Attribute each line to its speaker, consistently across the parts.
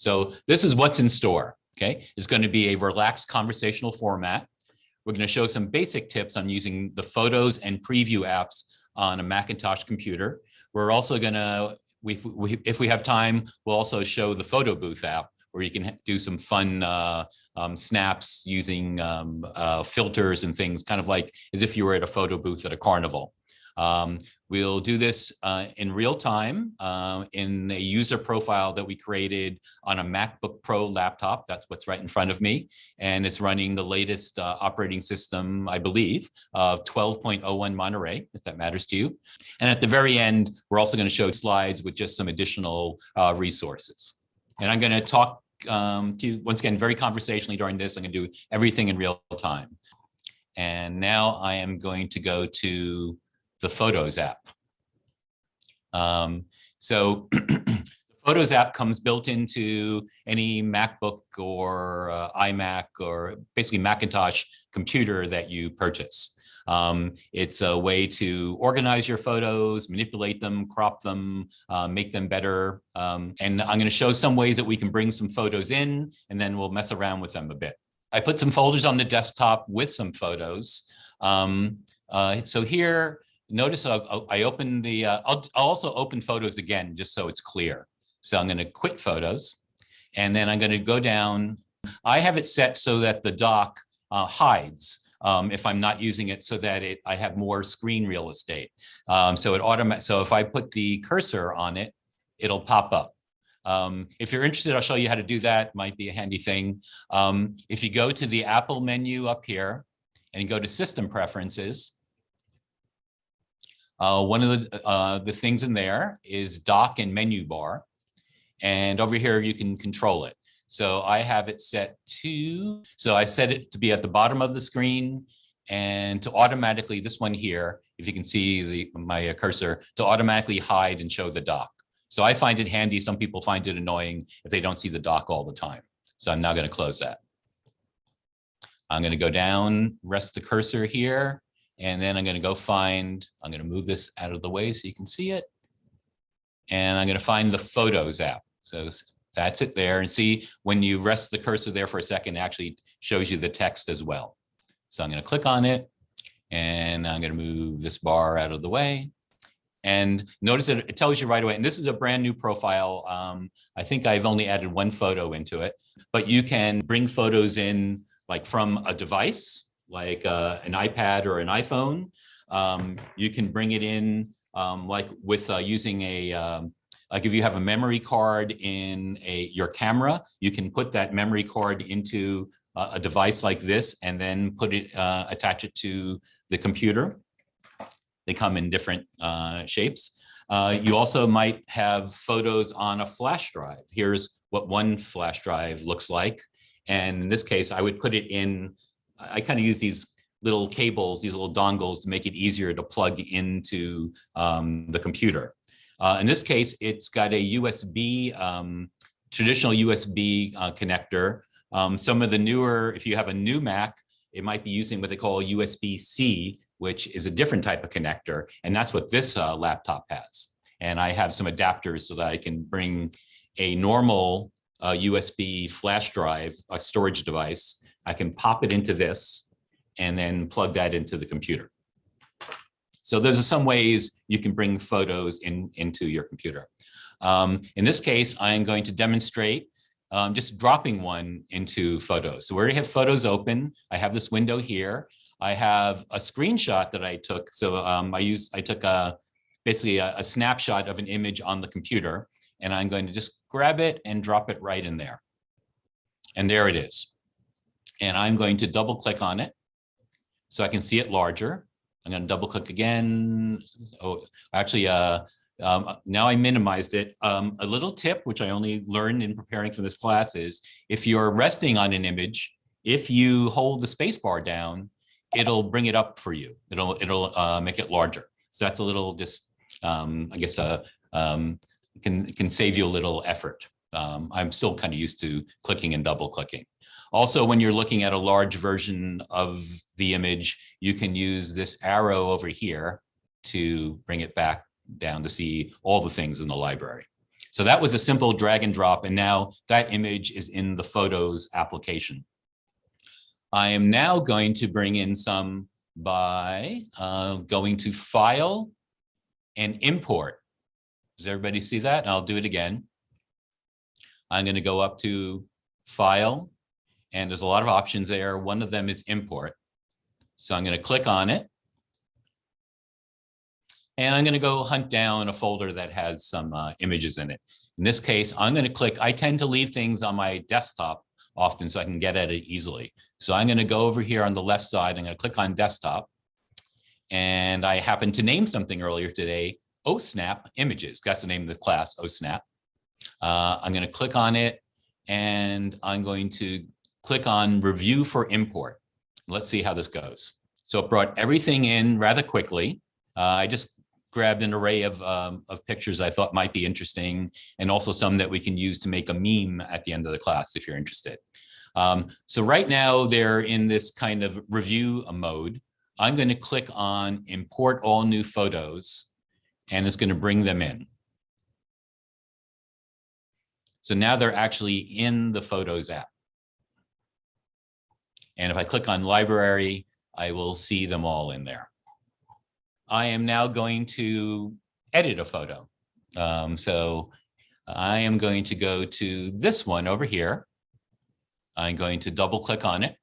Speaker 1: So this is what's in store, okay? It's going to be a relaxed conversational format. We're going to show some basic tips on using the photos and preview apps on a Macintosh computer. We're also going to, if we have time, we'll also show the photo booth app where you can do some fun uh, um, snaps using um, uh, filters and things, kind of like as if you were at a photo booth at a carnival. Um, we'll do this uh, in real time uh, in a user profile that we created on a MacBook Pro laptop. That's what's right in front of me. And it's running the latest uh, operating system, I believe, of 12.01 Monterey, if that matters to you. And at the very end, we're also going to show slides with just some additional uh, resources. And I'm going to talk um, to you once again, very conversationally during this. I'm going to do everything in real time. And now I am going to go to the Photos app. Um, so the Photos app comes built into any MacBook or uh, iMac or basically Macintosh computer that you purchase. Um, it's a way to organize your photos, manipulate them, crop them, uh, make them better. Um, and I'm going to show some ways that we can bring some photos in, and then we'll mess around with them a bit. I put some folders on the desktop with some photos. Um, uh, so here, notice I'll, I open the, uh, I'll, I'll also open photos again, just so it's clear. So I'm going to quit photos, and then I'm going to go down. I have it set so that the dock uh, hides um, if I'm not using it so that it I have more screen real estate. Um, so it automatic. So if I put the cursor on it, it'll pop up. Um, if you're interested, I'll show you how to do that. Might be a handy thing. Um, if you go to the Apple menu up here and go to System Preferences, uh, one of the uh, the things in there is Dock and Menu Bar, and over here you can control it. So I have it set to, so I set it to be at the bottom of the screen and to automatically, this one here, if you can see the my cursor, to automatically hide and show the dock. So I find it handy. Some people find it annoying if they don't see the dock all the time. So I'm now going to close that. I'm going to go down, rest the cursor here, and then I'm going to go find, I'm going to move this out of the way so you can see it. And I'm going to find the Photos app. So that's it there. And see, when you rest the cursor there for a second, it actually shows you the text as well. So I'm going to click on it and I'm going to move this bar out of the way. And notice that it tells you right away, and this is a brand new profile. Um, I think I've only added one photo into it, but you can bring photos in like from a device, like uh, an iPad or an iPhone. Um, you can bring it in um, like with uh, using a um, like if you have a memory card in a your camera, you can put that memory card into a device like this and then put it, uh, attach it to the computer. They come in different uh, shapes. Uh, you also might have photos on a flash drive. Here's what one flash drive looks like. And in this case, I would put it in, I kind of use these little cables, these little dongles to make it easier to plug into um, the computer. Uh, in this case, it's got a USB, um, traditional USB uh, connector. Um, some of the newer, if you have a new Mac, it might be using what they call USB-C, which is a different type of connector. And that's what this uh, laptop has. And I have some adapters so that I can bring a normal uh, USB flash drive, a storage device. I can pop it into this and then plug that into the computer. So those are some ways you can bring photos in, into your computer. Um, in this case, I am going to demonstrate um, just dropping one into photos. So we already have photos open. I have this window here. I have a screenshot that I took. So um, I used, I took a basically a, a snapshot of an image on the computer, and I'm going to just grab it and drop it right in there. And there it is. And I'm going to double click on it so I can see it larger. I'm going to double click again. Oh, actually, uh, um, now I minimized it. Um, a little tip, which I only learned in preparing for this class is if you're resting on an image, if you hold the space bar down, it'll bring it up for you. It'll, it'll uh, make it larger. So that's a little just, um, I guess, uh, um, can, can save you a little effort. Um, I'm still kind of used to clicking and double clicking. Also, when you're looking at a large version of the image, you can use this arrow over here to bring it back down to see all the things in the library. So that was a simple drag and drop, and now that image is in the Photos application. I am now going to bring in some by uh, going to File and Import. Does everybody see that? I'll do it again. I'm going to go up to File, and there's a lot of options there. One of them is Import. So I'm going to click on it. And I'm going to go hunt down a folder that has some uh, images in it. In this case, I'm going to click, I tend to leave things on my desktop often so I can get at it easily. So I'm going to go over here on the left side. I'm going to click on desktop. And I happened to name something earlier today, OSNAP images. That's the name of the class, OSNAP. Uh, I'm going to click on it and I'm going to click on review for import. Let's see how this goes. So it brought everything in rather quickly. Uh, I just grabbed an array of, um, of pictures I thought might be interesting and also some that we can use to make a meme at the end of the class if you're interested. Um, so right now they're in this kind of review mode. I'm going to click on import all new photos and it's going to bring them in. So now they're actually in the Photos app. And if I click on library, I will see them all in there. I am now going to edit a photo. Um, so I am going to go to this one over here. I'm going to double click on it.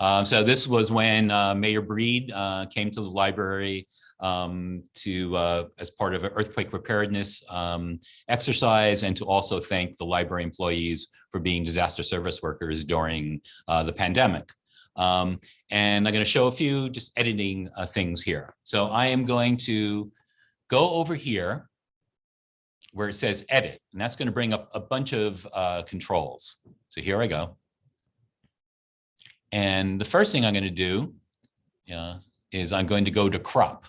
Speaker 1: Um, so this was when uh, Mayor Breed uh, came to the library um, to uh, as part of an earthquake preparedness um, exercise and to also thank the library employees for being disaster service workers during uh, the pandemic. Um, and I'm going to show a few just editing uh, things here. So I am going to go over here where it says edit, and that's going to bring up a bunch of uh, controls. So here I go. And the first thing I'm going to do uh, is I'm going to go to crop.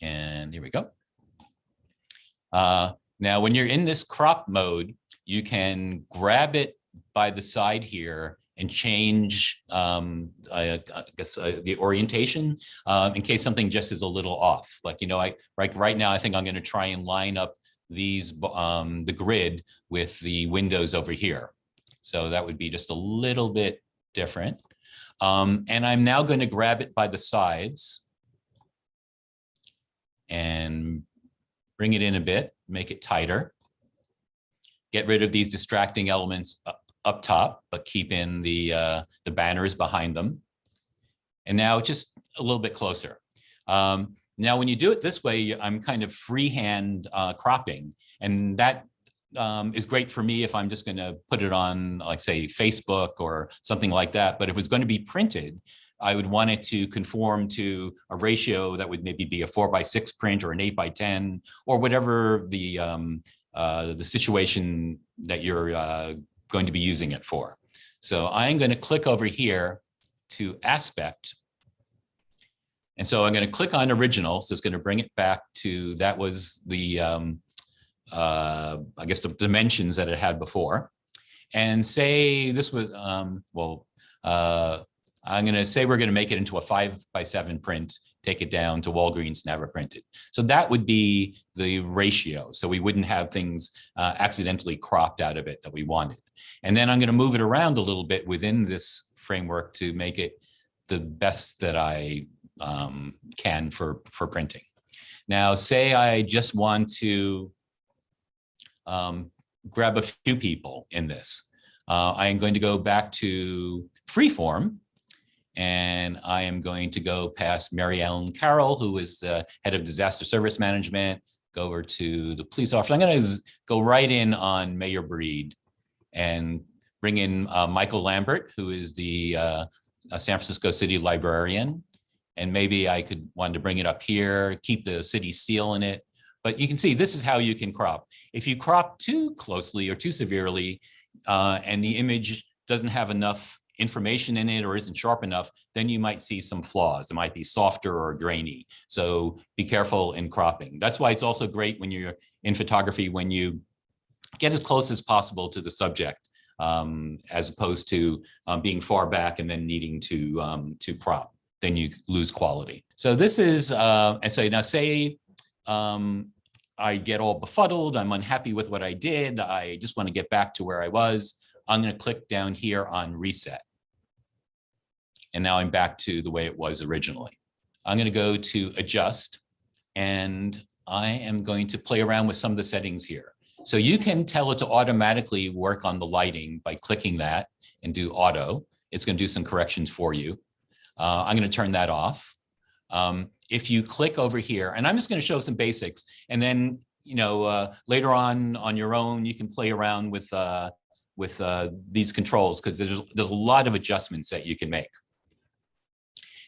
Speaker 1: And here we go. Uh, now, when you're in this crop mode, you can grab it by the side here and change, um, I, I guess, uh, the orientation um, in case something just is a little off. Like, you know, I right, right now, I think I'm going to try and line up these, um, the grid with the windows over here. So that would be just a little bit different. Um, and I'm now going to grab it by the sides and bring it in a bit, make it tighter. Get rid of these distracting elements up top, but keep in the, uh, the banners behind them. And now just a little bit closer. Um, now, when you do it this way, I'm kind of freehand uh, cropping, and that um, is great for me if I'm just going to put it on, like say, Facebook or something like that. But if it's going to be printed, I would want it to conform to a ratio that would maybe be a four by six print or an eight by 10 or whatever the um, uh, the situation that you're uh, going to be using it for. So I'm going to click over here to aspect. And so I'm going to click on original. So it's going to bring it back to that was the, um, uh, I guess, the dimensions that it had before. And say this was, um, well, uh, I'm going to say we're going to make it into a five by seven print, take it down to Walgreens have it printed. So that would be the ratio. So we wouldn't have things uh, accidentally cropped out of it that we wanted. And then I'm going to move it around a little bit within this framework to make it the best that I um, can for, for printing. Now, say I just want to um, grab a few people in this. Uh, I am going to go back to freeform and I am going to go past Mary Ellen Carroll, who is the head of disaster service management, go over to the police officer. I'm going to go right in on Mayor Breed and bring in uh, Michael Lambert, who is the uh, San Francisco City librarian. And maybe I could want to bring it up here, keep the city seal in it. But you can see this is how you can crop. If you crop too closely or too severely, uh, and the image doesn't have enough information in it or isn't sharp enough, then you might see some flaws. It might be softer or grainy. So be careful in cropping. That's why it's also great when you're in photography, when you get as close as possible to the subject, um, as opposed to um, being far back and then needing to, um, to crop, then you lose quality. So this is, uh, and so now say um, I get all befuddled, I'm unhappy with what I did, I just want to get back to where I was, I'm going to click down here on reset. And now I'm back to the way it was originally. I'm going to go to adjust and I am going to play around with some of the settings here. So you can tell it to automatically work on the lighting by clicking that and do auto. It's going to do some corrections for you. Uh, I'm going to turn that off. Um, if you click over here, and I'm just going to show some basics, and then you know uh, later on on your own you can play around with uh, with uh, these controls because there's there's a lot of adjustments that you can make.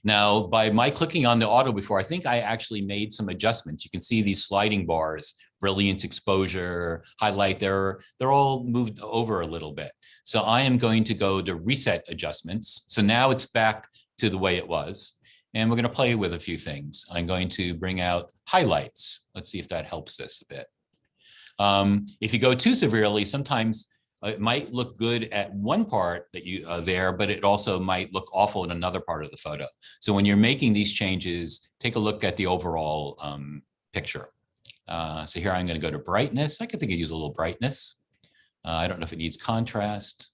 Speaker 1: Now, by my clicking on the auto before, I think I actually made some adjustments. You can see these sliding bars, brilliance, exposure, highlight, they're, they're all moved over a little bit. So I am going to go to reset adjustments. So now it's back to the way it was. And we're going to play with a few things. I'm going to bring out highlights. Let's see if that helps this a bit. Um, if you go too severely, sometimes it might look good at one part that you are uh, there, but it also might look awful in another part of the photo. So when you're making these changes, take a look at the overall um, picture. Uh, so here I'm going to go to brightness. I could think of use a little brightness. Uh, I don't know if it needs contrast.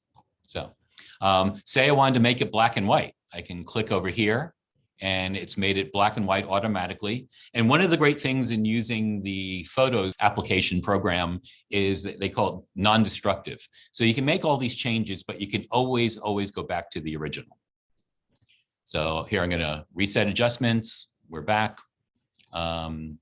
Speaker 1: So um, say I wanted to make it black and white. I can click over here and it's made it black and white automatically. And one of the great things in using the photos application program is that they call it non-destructive. So you can make all these changes, but you can always, always go back to the original. So here I'm gonna reset adjustments, we're back. Um,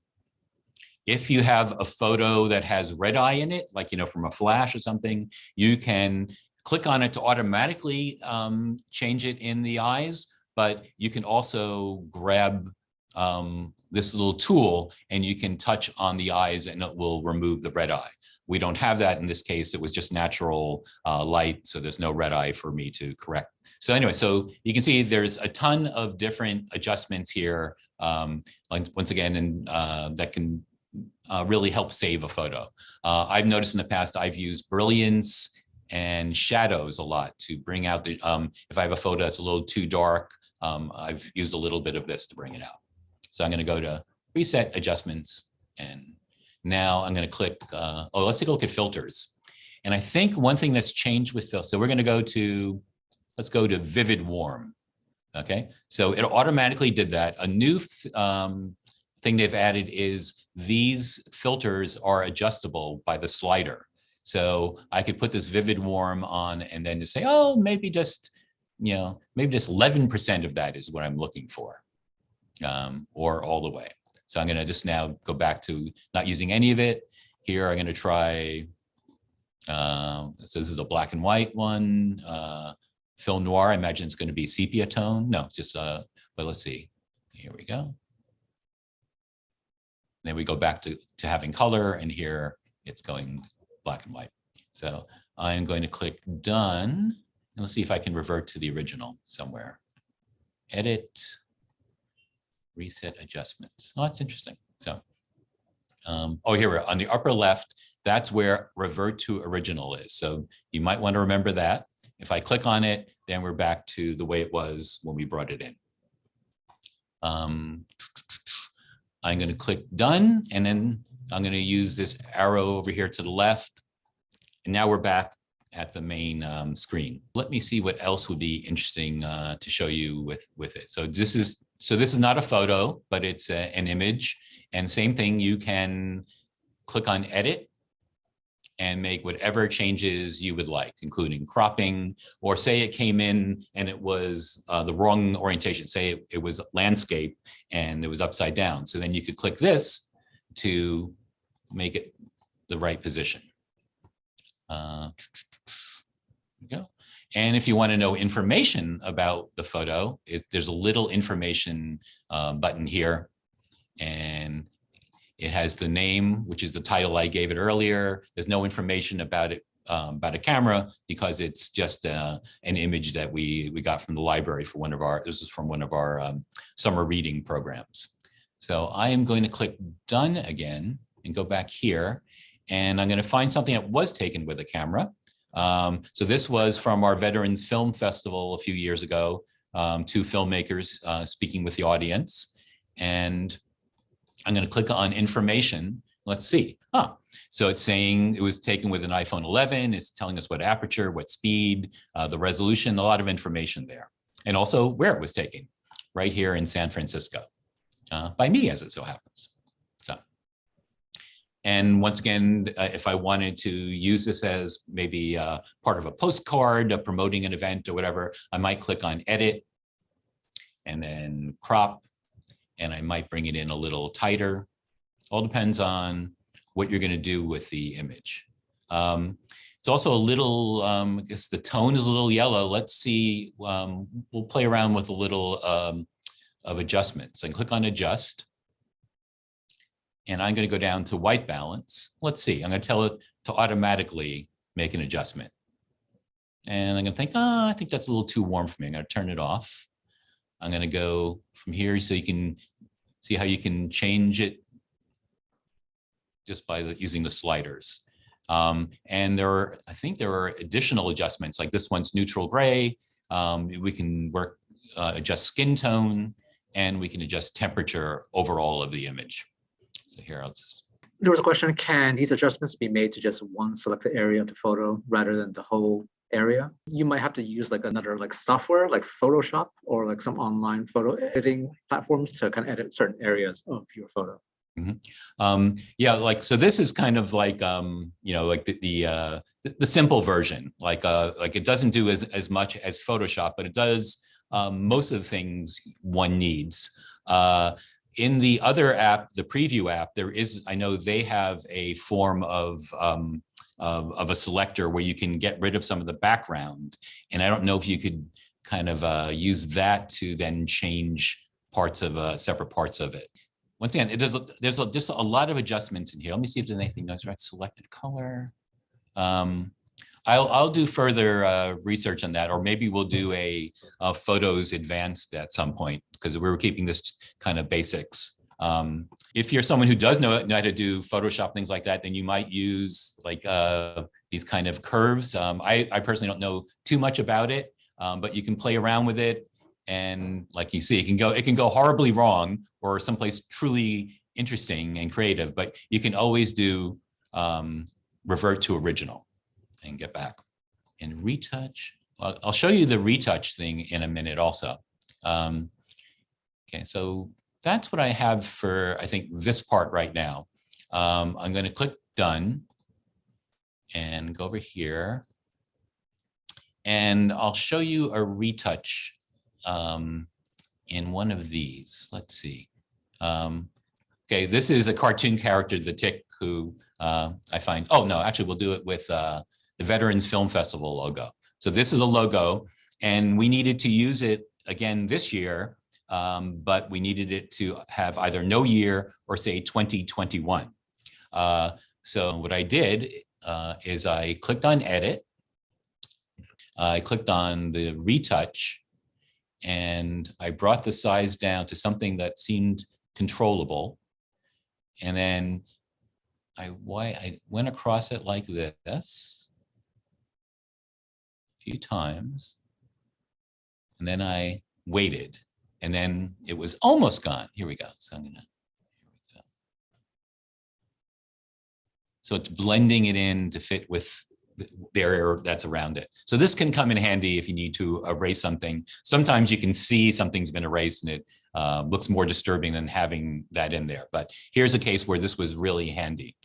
Speaker 1: if you have a photo that has red eye in it, like, you know, from a flash or something, you can click on it to automatically um, change it in the eyes but you can also grab um, this little tool and you can touch on the eyes and it will remove the red eye. We don't have that in this case. It was just natural uh, light, so there's no red eye for me to correct. So anyway, so you can see there's a ton of different adjustments here, um, like once again, and uh, that can uh, really help save a photo. Uh, I've noticed in the past I've used brilliance and shadows a lot to bring out the, um, if I have a photo that's a little too dark, um, I've used a little bit of this to bring it out. So I'm going to go to reset adjustments and now I'm going to click, uh, oh, let's take a look at filters. And I think one thing that's changed with filters, so we're going to go to, let's go to vivid warm. Okay, so it automatically did that. A new um, thing they've added is these filters are adjustable by the slider. So I could put this vivid warm on and then just say, oh, maybe just you know, maybe just 11% of that is what I'm looking for um, or all the way. So I'm going to just now go back to not using any of it. Here I'm going to try, uh, so this is a black and white one, uh, film noir. I imagine it's going to be sepia tone. No, just, uh, but let's see. Here we go. Then we go back to, to having color and here it's going black and white. So I'm going to click done. And let's see if I can revert to the original somewhere. Edit, reset adjustments. Oh, that's interesting. So, um, oh, here we're on the upper left. That's where revert to original is. So you might want to remember that. If I click on it, then we're back to the way it was when we brought it in. Um, I'm going to click done, and then I'm going to use this arrow over here to the left. And now we're back at the main um, screen. Let me see what else would be interesting uh, to show you with, with it. So this is so this is not a photo, but it's a, an image. And same thing, you can click on edit and make whatever changes you would like, including cropping, or say it came in and it was uh, the wrong orientation, say it, it was landscape and it was upside down. So then you could click this to make it the right position. Uh, go. And if you want to know information about the photo, it, there's a little information um, button here. And it has the name, which is the title I gave it earlier. There's no information about it, um, about a camera, because it's just uh, an image that we, we got from the library for one of our, this is from one of our um, summer reading programs. So I am going to click done again and go back here. And I'm going to find something that was taken with a camera. Um, so this was from our Veterans Film Festival a few years ago, um, two filmmakers uh, speaking with the audience. And I'm going to click on information. Let's see. Ah, so it's saying it was taken with an iPhone 11. It's telling us what aperture, what speed, uh, the resolution, a lot of information there. And also where it was taken, right here in San Francisco, uh, by me as it so happens. And once again, uh, if I wanted to use this as maybe uh, part of a postcard, uh, promoting an event or whatever, I might click on edit and then crop, and I might bring it in a little tighter. All depends on what you're going to do with the image. Um, it's also a little, um, I guess the tone is a little yellow. Let's see, um, we'll play around with a little um, of adjustments. and click on adjust. And I'm going to go down to white balance. Let's see, I'm going to tell it to automatically make an adjustment. And I'm going to think, oh, I think that's a little too warm for me. I'm going to turn it off. I'm going to go from here so you can see how you can change it just by the, using the sliders. Um, and there are, I think there are additional adjustments like this one's neutral gray. Um, we can work, uh, adjust skin tone and we can adjust temperature overall of the image. So here, I'll just.
Speaker 2: There was a question, can these adjustments be made to just one selected area of the photo rather than the whole area? You might have to use like another like software like Photoshop or like some online photo editing platforms to kind of edit certain areas of your photo.
Speaker 1: Mm -hmm. um, yeah, like so. This is kind of like um, you know, like the the, uh, the, the simple version. Like uh, like it doesn't do as as much as Photoshop, but it does um, most of the things one needs. Uh, in the other app, the preview app, there is I know they have a form of um, of, of a selector where you can get rid of some of the background, and I don't know if you could kind of uh, use that to then change parts of uh, separate parts of it once again, it, there's, a, there's a, just a lot of adjustments in here. Let me see if there's anything else, right? Selected color. Um, I'll, I'll do further uh, research on that, or maybe we'll do a, a photos advanced at some point because we were keeping this kind of basics. Um, if you're someone who does know, know how to do Photoshop, things like that, then you might use like uh, these kind of curves. Um, I, I personally don't know too much about it, um, but you can play around with it and like you see, it can go it can go horribly wrong or someplace truly interesting and creative, but you can always do um, revert to original and get back. And retouch, I'll, I'll show you the retouch thing in a minute also. Um, okay, so that's what I have for, I think, this part right now. Um, I'm going to click done and go over here. And I'll show you a retouch um, in one of these. Let's see. Um, okay, this is a cartoon character, the tick, who uh, I find, oh no, actually we'll do it with uh, the Veterans Film Festival logo. So this is a logo and we needed to use it again this year, um, but we needed it to have either no year or say 2021. Uh, so what I did uh, is I clicked on edit. I clicked on the retouch and I brought the size down to something that seemed controllable. And then I, why, I went across it like this few times. And then I waited and then it was almost gone. Here we go. So I'm gonna, go. So it's blending it in to fit with the area that's around it. So this can come in handy if you need to erase something. Sometimes you can see something's been erased and it uh, looks more disturbing than having that in there. But here's a case where this was really handy.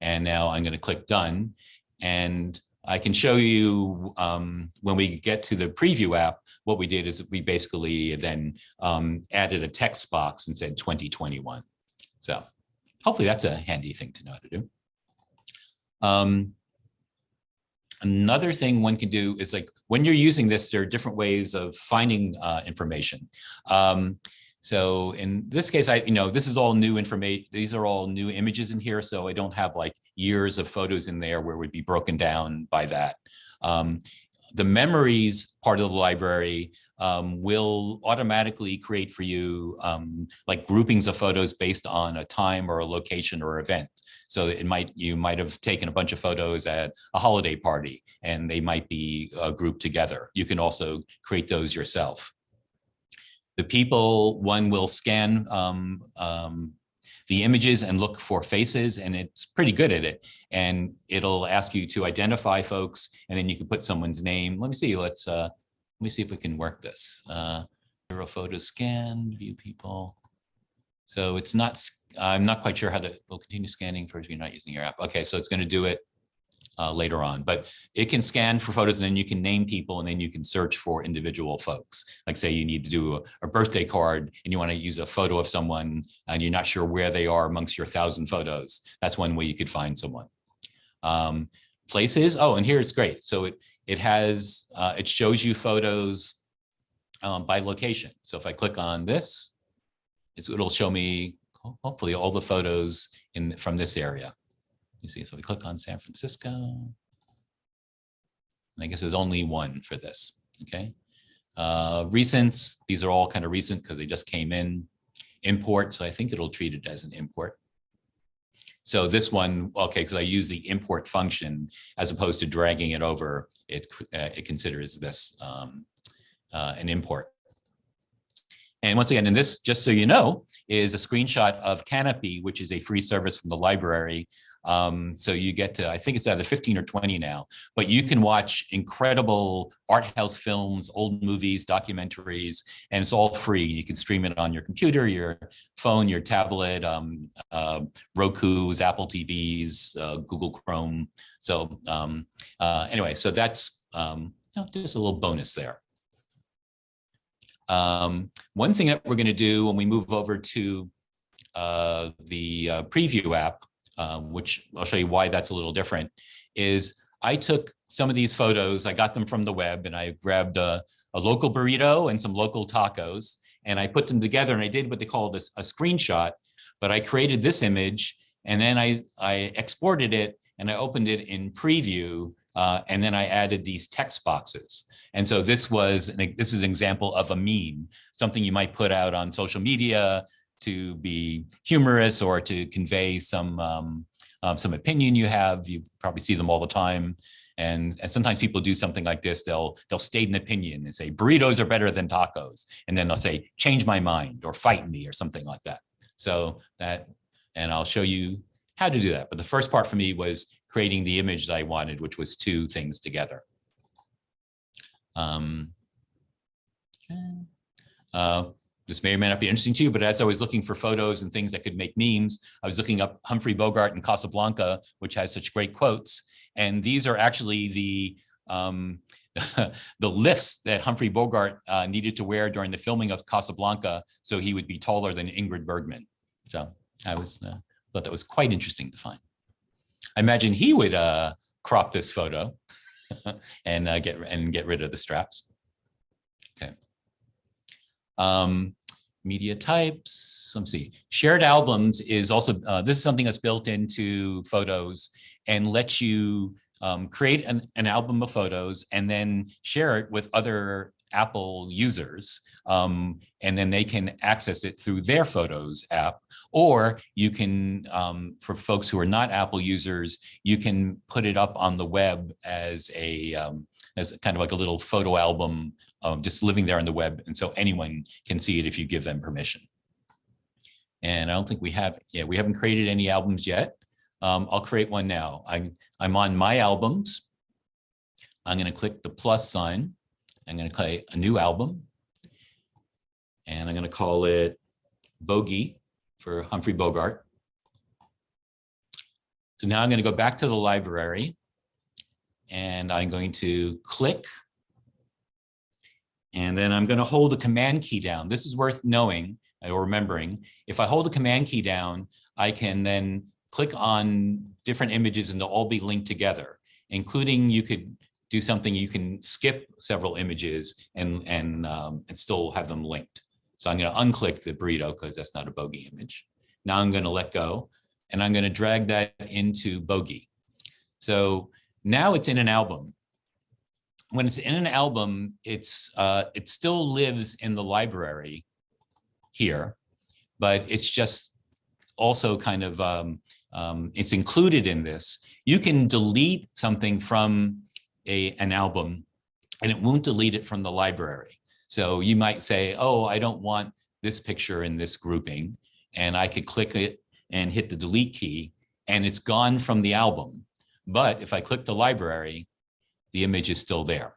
Speaker 1: And now I'm going to click done. And I can show you um, when we get to the preview app, what we did is we basically then um, added a text box and said 2021. So hopefully that's a handy thing to know how to do. Um, Another thing one can do is like when you're using this, there are different ways of finding uh, information. Um, so in this case, I, you know, this is all new information. These are all new images in here. So I don't have like years of photos in there where would be broken down by that. Um, the memories part of the library um, will automatically create for you um, like groupings of photos based on a time or a location or event. So it might you might have taken a bunch of photos at a holiday party and they might be uh, grouped together. You can also create those yourself. The people, one will scan um, um the images and look for faces and it's pretty good at it. And it'll ask you to identify folks and then you can put someone's name. Let me see, let's, uh, let me see if we can work this. Uh, photo scan, view people. So it's not, I'm not quite sure how to, we'll continue scanning for if you're not using your app. Okay, so it's going to do it uh, later on, but it can scan for photos and then you can name people and then you can search for individual folks. Like say you need to do a, a birthday card and you want to use a photo of someone and you're not sure where they are amongst your thousand photos. That's one way you could find someone. Um, places, oh, and here it's great. So it, it has, uh, it shows you photos um, by location. So if I click on this, it's, it'll show me hopefully all the photos in from this area. You see, if we click on San Francisco, and I guess there's only one for this, okay? Uh, recents, these are all kind of recent because they just came in. Import, so I think it'll treat it as an import. So this one, okay, because I use the import function as opposed to dragging it over, it, uh, it considers this um, uh, an import. And once again, and this, just so you know, is a screenshot of Kanopy, which is a free service from the library. Um, so you get to, I think it's either 15 or 20 now, but you can watch incredible art house films, old movies, documentaries, and it's all free. You can stream it on your computer, your phone, your tablet, um, uh, Roku's, Apple TVs, uh, Google Chrome. So um, uh, anyway, so that's um, just a little bonus there. Um, one thing that we're going to do when we move over to uh, the uh, preview app, um, which I'll show you why that's a little different, is I took some of these photos, I got them from the web and I grabbed a, a local burrito and some local tacos and I put them together and I did what they called a, a screenshot, but I created this image and then I, I exported it and I opened it in preview uh, and then I added these text boxes. And so this was, an, this is an example of a meme, something you might put out on social media to be humorous or to convey some, um, um, some opinion you have. You probably see them all the time. And, and sometimes people do something like this. They'll, they'll state an opinion and say, burritos are better than tacos. And then they'll say, change my mind or fight me or something like that. So that, and I'll show you how to do that. But the first part for me was creating the image that I wanted, which was two things together. Um, uh, this may or may not be interesting to you, but as I was looking for photos and things that could make memes, I was looking up Humphrey Bogart and Casablanca, which has such great quotes. And these are actually the um, the lifts that Humphrey Bogart uh, needed to wear during the filming of Casablanca, so he would be taller than Ingrid Bergman. So I was uh, thought that was quite interesting to find. I imagine he would uh, crop this photo and uh, get and get rid of the straps. Okay. Um, media types. Let's see. Shared albums is also uh, this is something that's built into Photos and lets you um, create an, an album of photos and then share it with other Apple users, um, and then they can access it through their Photos app. Or you can, um, for folks who are not Apple users, you can put it up on the web as a um, as kind of like a little photo album, um, just living there on the web, and so anyone can see it if you give them permission. And I don't think we have, yeah, we haven't created any albums yet. Um, I'll create one now. I'm, I'm on my albums. I'm going to click the plus sign. I'm going to create a new album. And I'm going to call it Bogey for Humphrey Bogart. So now I'm going to go back to the library and I'm going to click. And then I'm going to hold the command key down. This is worth knowing or remembering. If I hold the command key down, I can then click on different images and they'll all be linked together, including you could do something, you can skip several images and, and, um, and still have them linked. So I'm going to unclick the burrito because that's not a bogey image. Now I'm going to let go and I'm going to drag that into bogey. So now it's in an album. When it's in an album, it's uh, it still lives in the library here, but it's just also kind of um, um, it's included in this. You can delete something from a an album, and it won't delete it from the library. So you might say, oh, I don't want this picture in this grouping. And I could click it and hit the delete key and it's gone from the album. But if I click the library, the image is still there.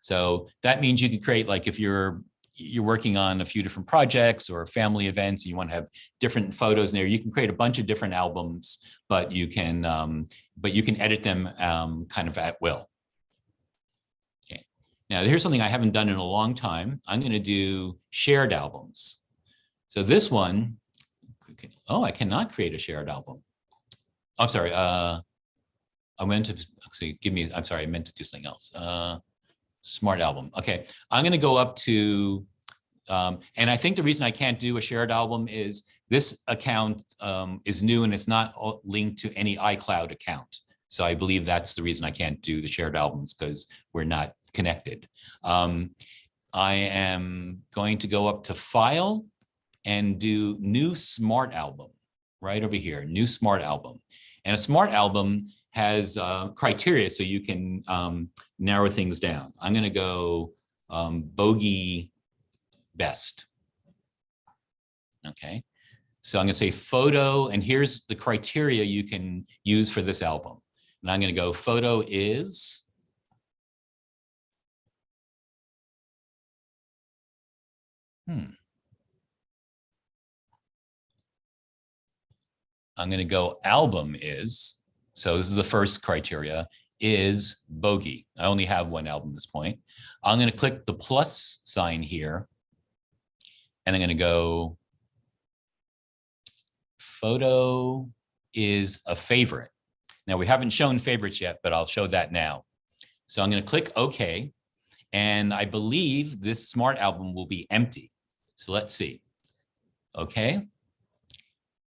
Speaker 1: So that means you could create like if you're you're working on a few different projects or family events, you want to have different photos in there, you can create a bunch of different albums, but you can um, but you can edit them um, kind of at will. Okay. Now here's something I haven't done in a long time. I'm going to do shared albums. So this one, oh, I cannot create a shared album. I'm sorry. Uh, I meant to actually give me, I'm sorry, I meant to do something else. Uh, smart album. Okay, I'm going to go up to, um, and I think the reason I can't do a shared album is this account um, is new and it's not linked to any iCloud account. So I believe that's the reason I can't do the shared albums because we're not connected. Um, I am going to go up to File and do New Smart Album right over here, New Smart Album. And a smart album has uh, criteria so you can um, narrow things down. I'm going to go um, bogey best. Okay, so I'm going to say photo, and here's the criteria you can use for this album. And I'm going to go photo is Hmm. I'm going to go album is, so this is the first criteria, is bogey. I only have one album at this point. I'm going to click the plus sign here, and I'm going to go photo is a favorite. Now we haven't shown favorites yet, but I'll show that now. So I'm going to click OK, and I believe this smart album will be empty. So let's see. Okay.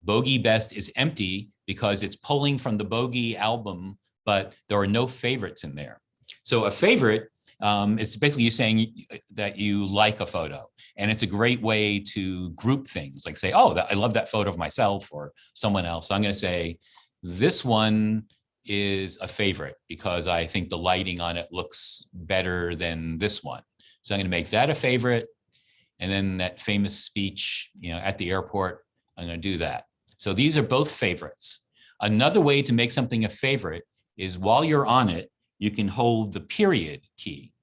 Speaker 1: Bogey Best is empty because it's pulling from the Bogey album, but there are no favorites in there. So a favorite um, is basically you saying that you like a photo. And it's a great way to group things like say, oh, that, I love that photo of myself or someone else. I'm going to say this one is a favorite because I think the lighting on it looks better than this one. So I'm going to make that a favorite. And then that famous speech, you know, at the airport, I'm going to do that. So these are both favorites. Another way to make something a favorite is while you're on it, you can hold the period key.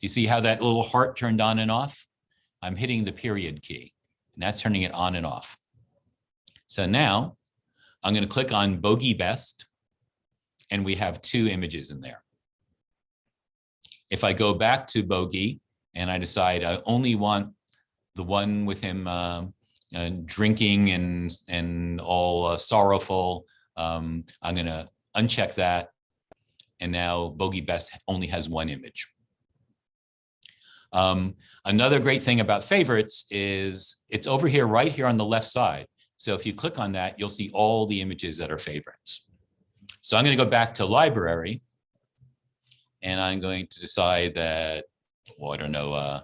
Speaker 1: Do you see how that little heart turned on and off? I'm hitting the period key and that's turning it on and off. So now I'm going to click on Bogey Best and we have two images in there. If I go back to Bogey and I decide I only want the one with him uh, uh, drinking and and all uh, sorrowful. Um, I'm going to uncheck that. And now Bogey Best only has one image. Um, another great thing about favorites is it's over here, right here on the left side. So if you click on that, you'll see all the images that are favorites. So I'm going to go back to library. And I'm going to decide that, well, I don't know, uh,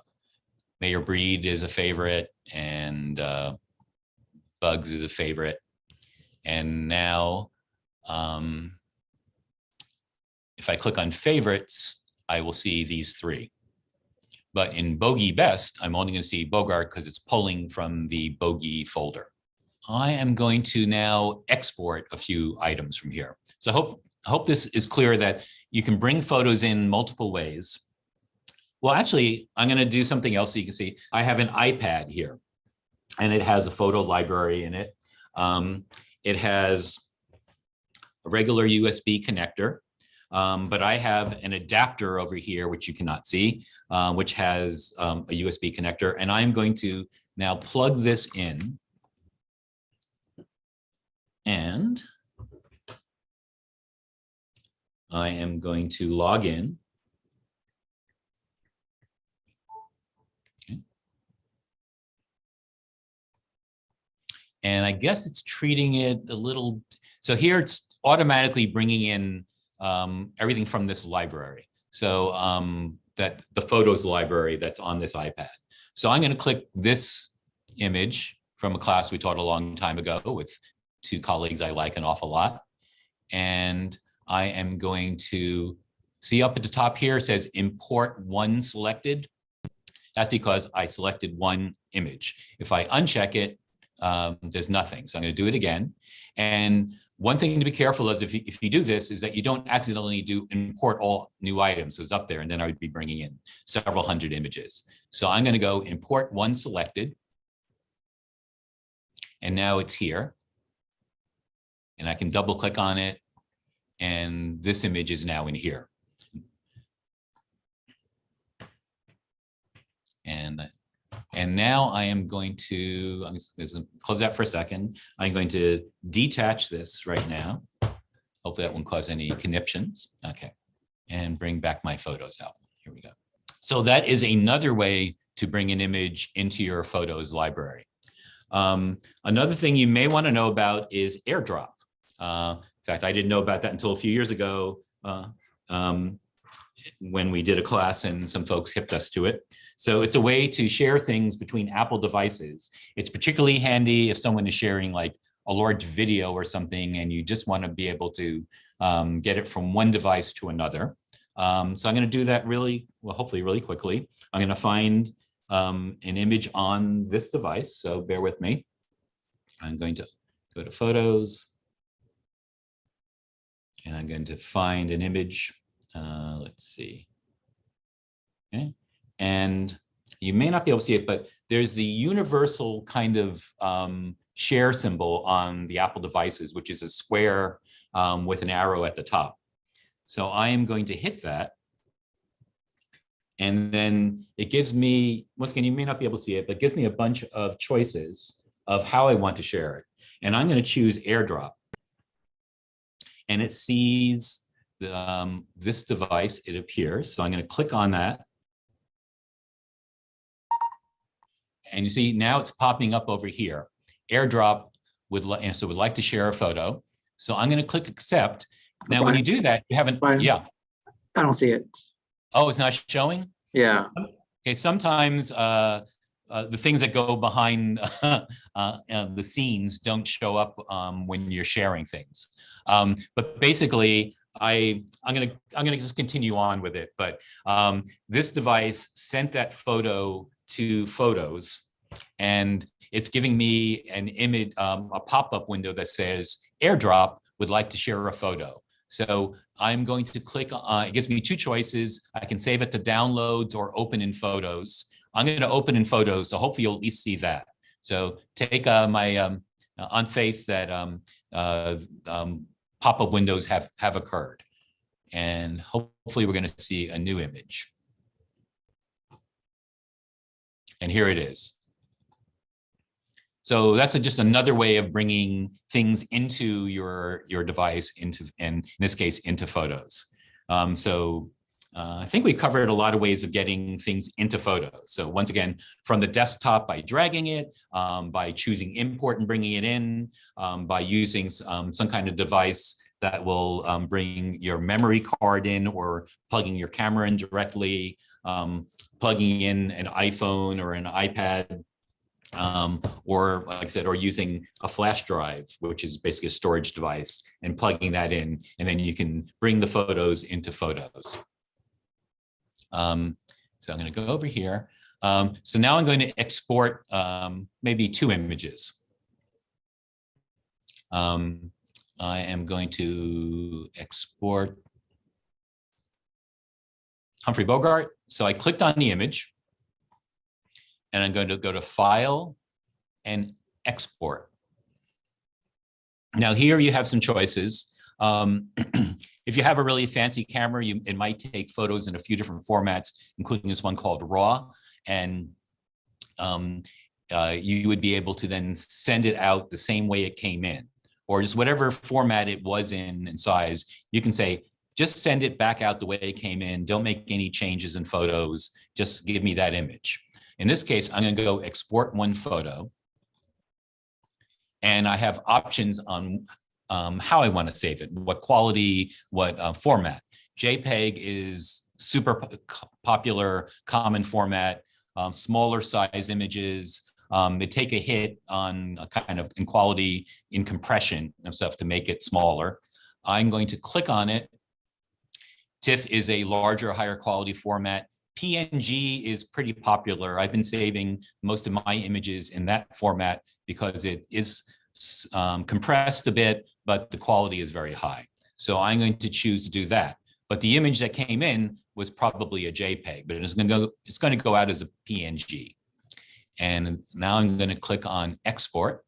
Speaker 1: Mayor Breed is a favorite and uh, Bugs is a favorite. And now, um, if I click on favorites, I will see these three. But in Bogey Best, I'm only going to see Bogart because it's pulling from the Bogey folder. I am going to now export a few items from here. So I hope, hope this is clear that you can bring photos in multiple ways. Well, actually, I'm going to do something else so you can see. I have an iPad here, and it has a photo library in it. Um, it has a regular USB connector, um, but I have an adapter over here, which you cannot see, uh, which has um, a USB connector. And I'm going to now plug this in. And I am going to log in. And I guess it's treating it a little, so here it's automatically bringing in um, everything from this library. So um, that the photos library that's on this iPad. So I'm going to click this image from a class we taught a long time ago with two colleagues I like an awful lot. And I am going to see up at the top here, it says import one selected. That's because I selected one image. If I uncheck it, um, there's nothing. So I'm going to do it again. And one thing to be careful is if you, if you do this is that you don't accidentally do import all new items is up there and then I would be bringing in several hundred images. So I'm going to go import one selected. And now it's here. And I can double click on it. And this image is now in here. And and now I am going to, I'm just going to close that for a second. I'm going to detach this right now. Hopefully that won't cause any conniptions. Okay. And bring back my photos out. Here we go. So that is another way to bring an image into your photos library. Um, another thing you may want to know about is AirDrop. Uh, in fact, I didn't know about that until a few years ago uh, um, when we did a class and some folks hipped us to it. So it's a way to share things between Apple devices. It's particularly handy if someone is sharing like a large video or something and you just want to be able to um, get it from one device to another. Um, so I'm going to do that really, well, hopefully really quickly. I'm going to find um, an image on this device. So bear with me. I'm going to go to photos. And I'm going to find an image. Uh, let's see. Okay. And you may not be able to see it, but there's the universal kind of um, share symbol on the Apple devices, which is a square um, with an arrow at the top. So I am going to hit that. And then it gives me, once again, you may not be able to see it, but gives me a bunch of choices of how I want to share it. And I'm going to choose AirDrop. And it sees the, um, this device, it appears. So I'm going to click on that. And you see now it's popping up over here. AirDrop would, and so would like to share a photo. So I'm going to click accept. Now, when you do that, you haven't,
Speaker 2: Brian?
Speaker 1: yeah.
Speaker 2: I don't see it.
Speaker 1: Oh, it's not showing?
Speaker 2: Yeah.
Speaker 1: Okay, sometimes uh, uh, the things that go behind uh, uh, the scenes don't show up um, when you're sharing things. Um, but basically, I I'm gonna I'm gonna just continue on with it. But um, this device sent that photo to Photos, and it's giving me an image, um, a pop-up window that says AirDrop would like to share a photo. So I'm going to click, uh, it gives me two choices. I can save it to downloads or open in photos. I'm going to open in photos, so hopefully you'll at least see that. So take uh, my um, on faith that um, uh, um, pop-up windows have, have occurred. And hopefully we're going to see a new image. And here it is. So that's a, just another way of bringing things into your, your device, into, and in this case, into photos. Um, so uh, I think we covered a lot of ways of getting things into photos. So once again, from the desktop by dragging it, um, by choosing import and bringing it in, um, by using um, some kind of device that will um, bring your memory card in or plugging your camera in directly, um, plugging in an iPhone or an iPad, um, or like I said, or using a flash drive, which is basically a storage device and plugging that in, and then you can bring the photos into photos. Um, so I'm going to go over here. Um, so now I'm going to export um, maybe two images. Um, I am going to export Humphrey Bogart. So I clicked on the image and I'm going to go to File and Export. Now here you have some choices. Um, if you have a really fancy camera, you, it might take photos in a few different formats, including this one called RAW. And um, uh, you would be able to then send it out the same way it came in, or just whatever format it was in and size. You can say, just send it back out the way it came in. Don't make any changes in photos. Just give me that image. In this case, I'm going to go export one photo. And I have options on um, how I want to save it, what quality, what uh, format. JPEG is super popular, common format, um, smaller size images. Um, they take a hit on a kind of in quality, in compression and stuff to make it smaller. I'm going to click on it. TIFF is a larger, higher quality format. PNG is pretty popular. I've been saving most of my images in that format because it is um, compressed a bit, but the quality is very high. So I'm going to choose to do that. But the image that came in was probably a JPEG, but it's going to go, it's going to go out as a PNG. And now I'm going to click on export.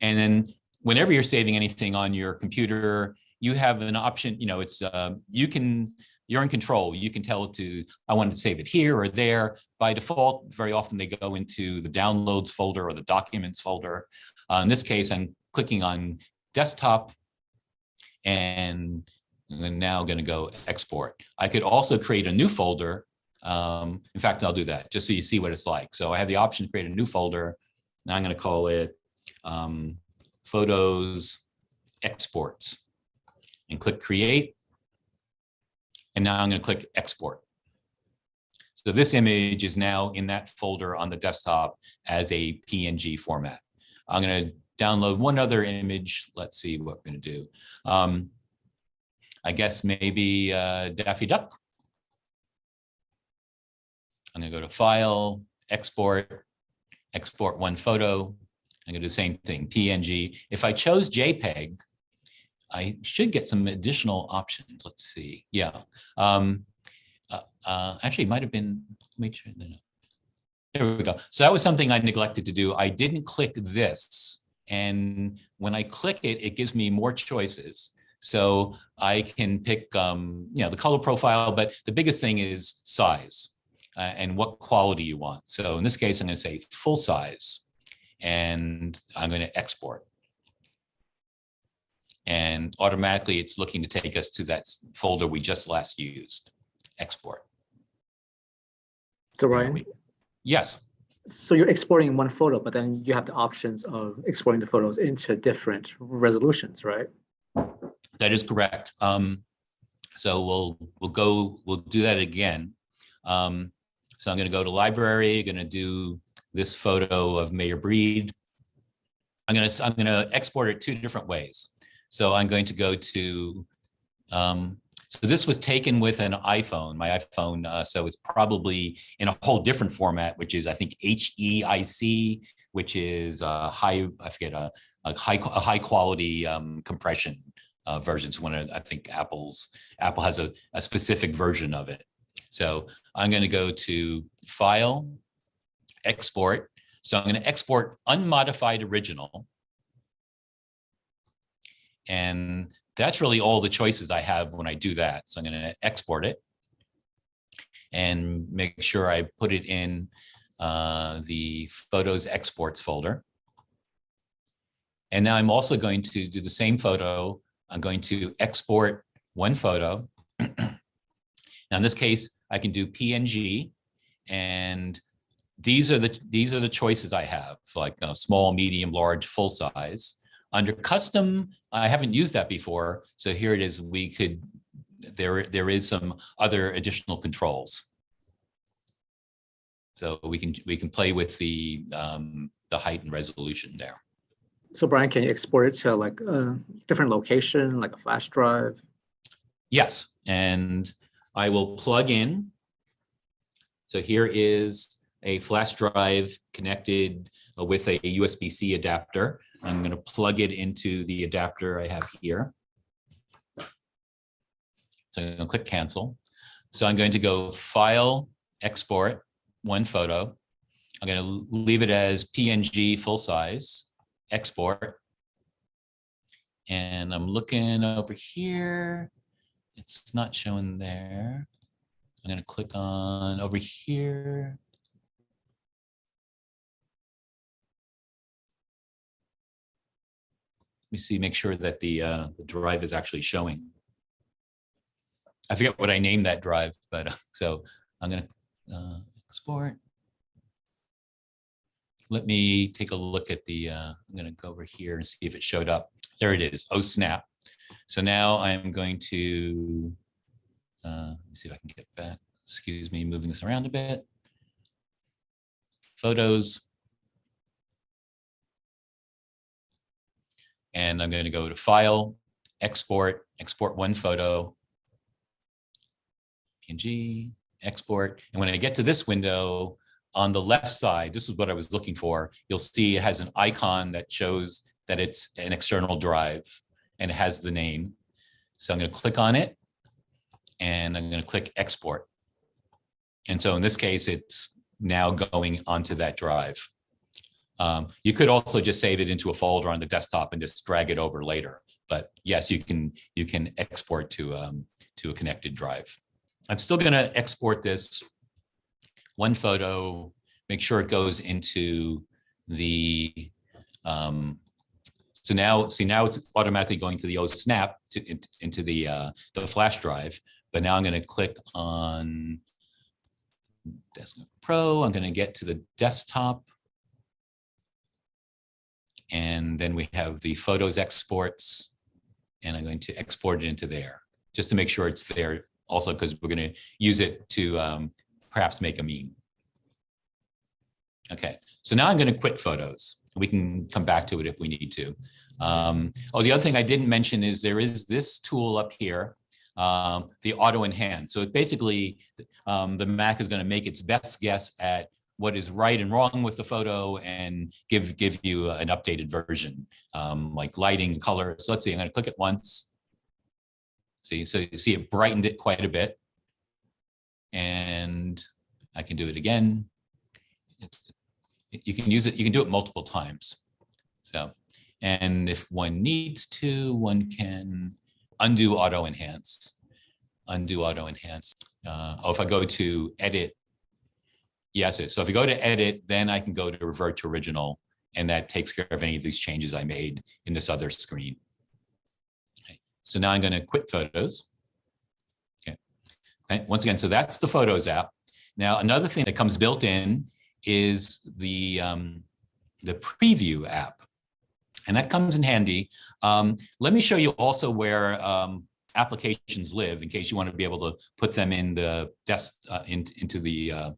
Speaker 1: And then whenever you're saving anything on your computer, you have an option, you know, it's, uh, you can, you're in control. You can tell it to, I want to save it here or there. By default, very often they go into the downloads folder or the documents folder. Uh, in this case, I'm clicking on desktop and I'm now going to go export. I could also create a new folder. Um, in fact, I'll do that just so you see what it's like. So I have the option to create a new folder. Now I'm going to call it um, photos exports and click create. And now I'm going to click export. So this image is now in that folder on the desktop as a PNG format. I'm going to download one other image. Let's see what we're going to do. Um, I guess maybe uh, Daffy Duck. I'm going to go to File, Export, Export one photo. I'm going to do the same thing, PNG. If I chose JPEG, I should get some additional options. Let's see. Yeah. Um, uh, uh, actually, might have been, make sure. There we go. So that was something I neglected to do. I didn't click this. And when I click it, it gives me more choices. So I can pick, um, you know, the color profile, but the biggest thing is size uh, and what quality you want. So in this case, I'm going to say full size and I'm going to export. And automatically it's looking to take us to that folder we just last used, export.
Speaker 2: So Ryan,
Speaker 1: Yes,
Speaker 2: so you're exporting one photo, but then you have the options of exporting the photos into different resolutions, right?
Speaker 1: that is correct. Um, so we'll, we'll go, we'll do that again. Um, so I'm going to go to library, going to do this photo of Mayor Breed. I'm going to, I'm going to export it two different ways. So I'm going to go to, um, so this was taken with an iPhone, my iPhone. Uh, so it's probably in a whole different format, which is I think HEIC, which is a high, I forget, a, a high, a high quality um, compression uh, versions. One of, I think Apple's, Apple has a, a specific version of it. So I'm going to go to File, Export. So I'm going to export unmodified original. And that's really all the choices I have when I do that. So I'm going to export it and make sure I put it in uh, the Photos Exports folder. And now I'm also going to do the same photo. I'm going to export one photo. Now, in this case, I can do PNG and these are the these are the choices I have like uh, small, medium, large, full size. Under custom, I haven't used that before. So here it is. We could there there is some other additional controls. So we can we can play with the um, the height and resolution there.
Speaker 2: So Brian, can you export it to like a different location, like a flash drive?
Speaker 1: Yes, and I will plug in. So here is a flash drive connected with a USB-C adapter. I'm going to plug it into the adapter I have here. So I'm going to click cancel. So I'm going to go File, Export, one photo. I'm going to leave it as PNG full size, export. And I'm looking over here. It's not showing there. I'm going to click on over here. Me see, make sure that the, uh, the drive is actually showing. I forget what I named that drive, but uh, so I'm going to uh, export. Let me take a look at the, uh, I'm going to go over here and see if it showed up. There it is. Oh, snap. So now I'm going to, uh, let me see if I can get back. Excuse me, moving this around a bit. Photos. And I'm going to go to File, Export, Export one photo, PNG, export. And when I get to this window, on the left side, this is what I was looking for. You'll see it has an icon that shows that it's an external drive and it has the name. So I'm going to click on it and I'm going to click export. And so in this case, it's now going onto that drive. Um, you could also just save it into a folder on the desktop and just drag it over later. But yes, you can you can export to um, to a connected drive. I'm still going to export this one photo, make sure it goes into the um, so now, see now it's automatically going to the OSNAP to, in- into the, uh, the flash drive. But now I'm going to click on Desktop Pro. I'm going to get to the desktop. And then we have the photos exports. And I'm going to export it into there, just to make sure it's there also because we're going to use it to um, perhaps make a meme. Okay, so now I'm going to quit photos. We can come back to it if we need to. Um, oh, the other thing I didn't mention is there is this tool up here, um, the auto enhance. So it basically, um, the Mac is going to make its best guess at what is right and wrong with the photo and give give you an updated version, um, like lighting, color. So let's see, I'm going to click it once. See, so you see it brightened it quite a bit. And I can do it again. You can use it, you can do it multiple times. So, and if one needs to, one can undo auto enhance, undo auto enhance. Uh, oh, if I go to edit, yes, so if I go to edit, then I can go to revert to original and that takes care of any of these changes I made in this other screen. Okay. So now I'm going to quit photos. Okay. okay. Once again, so that's the Photos app. Now, another thing that comes built in is the, um, the preview app. And that comes in handy. Um, let me show you also where um, applications live in case you want to be able to put them in the desk uh, in, into the uh,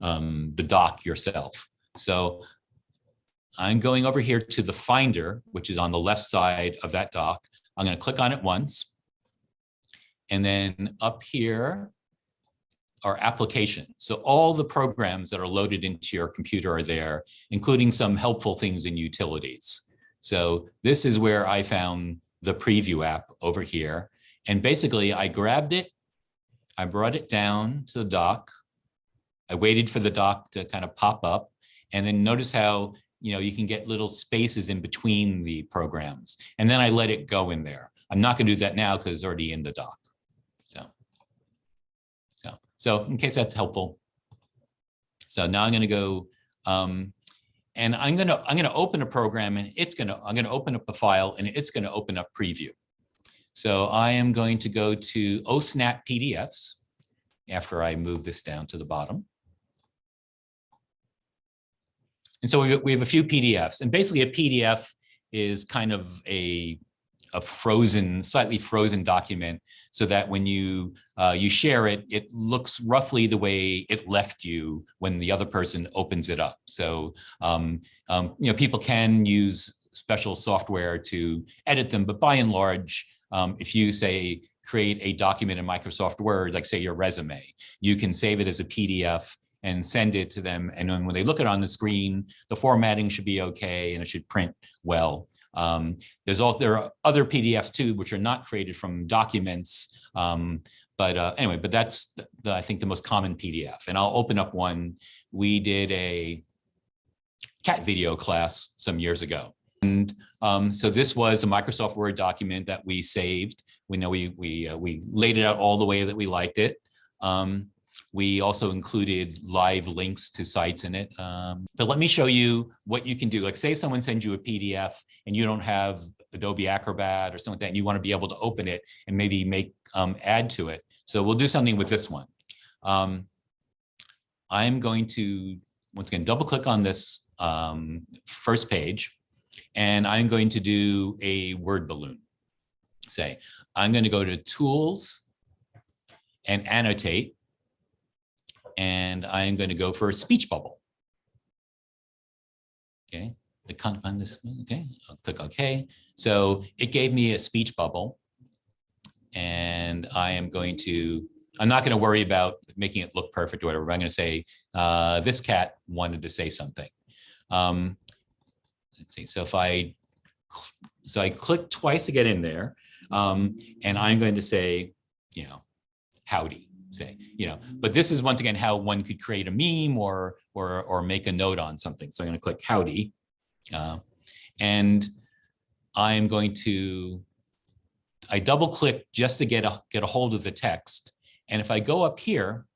Speaker 1: um, the dock yourself. So I'm going over here to the Finder, which is on the left side of that dock. I'm going to click on it once. And then up here are applications. So all the programs that are loaded into your computer are there, including some helpful things in utilities. So this is where I found the preview app over here. And basically I grabbed it, I brought it down to the dock. I waited for the dock to kind of pop up and then notice how you know, you can get little spaces in between the programs. And then I let it go in there. I'm not going to do that now because it's already in the dock. So, so, so in case that's helpful. So now I'm going to go, um, and I'm going to I'm going to open a program, and it's going to I'm going to open up a file, and it's going to open up preview. So I am going to go to OSNAP PDFs after I move this down to the bottom. And so we have, a few PDFs and basically a PDF is kind of a, a frozen, slightly frozen document so that when you uh, you share it, it looks roughly the way it left you when the other person opens it up. So, um, um, you know, people can use special software to edit them, but by and large, um, if you say create a document in Microsoft Word, like say your resume, you can save it as a PDF and send it to them. And then when they look at it on the screen, the formatting should be okay and it should print well. Um, there's also there are other PDFs too, which are not created from documents. Um, but uh, anyway, but that's the, the, I think the most common PDF. And I'll open up one. We did a cat video class some years ago. And um, so this was a Microsoft Word document that we saved. We know we we uh, we laid it out all the way that we liked it. Um, we also included live links to sites in it. Um, but let me show you what you can do. Like say someone sends you a PDF and you don't have Adobe Acrobat or something like that, and you want to be able to open it and maybe make um, add to it. So we'll do something with this one. Um, I'm going to, once again, double click on this um, first page, and I'm going to do a word balloon. Say, I'm going to go to Tools and Annotate and I am going to go for a speech bubble. Okay, I can't find this. Okay, I'll click OK. So it gave me a speech bubble, and I am going to I'm not going to worry about making it look perfect or whatever. I'm going to say, uh, this cat wanted to say something. Um, let's see. So if I, so I click twice to get in there, um, and I'm going to say, you know, howdy, say, you know, but this is once again how one could create a meme or or or make a note on something. So I'm going to click howdy, uh, and I'm going to I double click just to get a get a hold of the text. And if I go up here,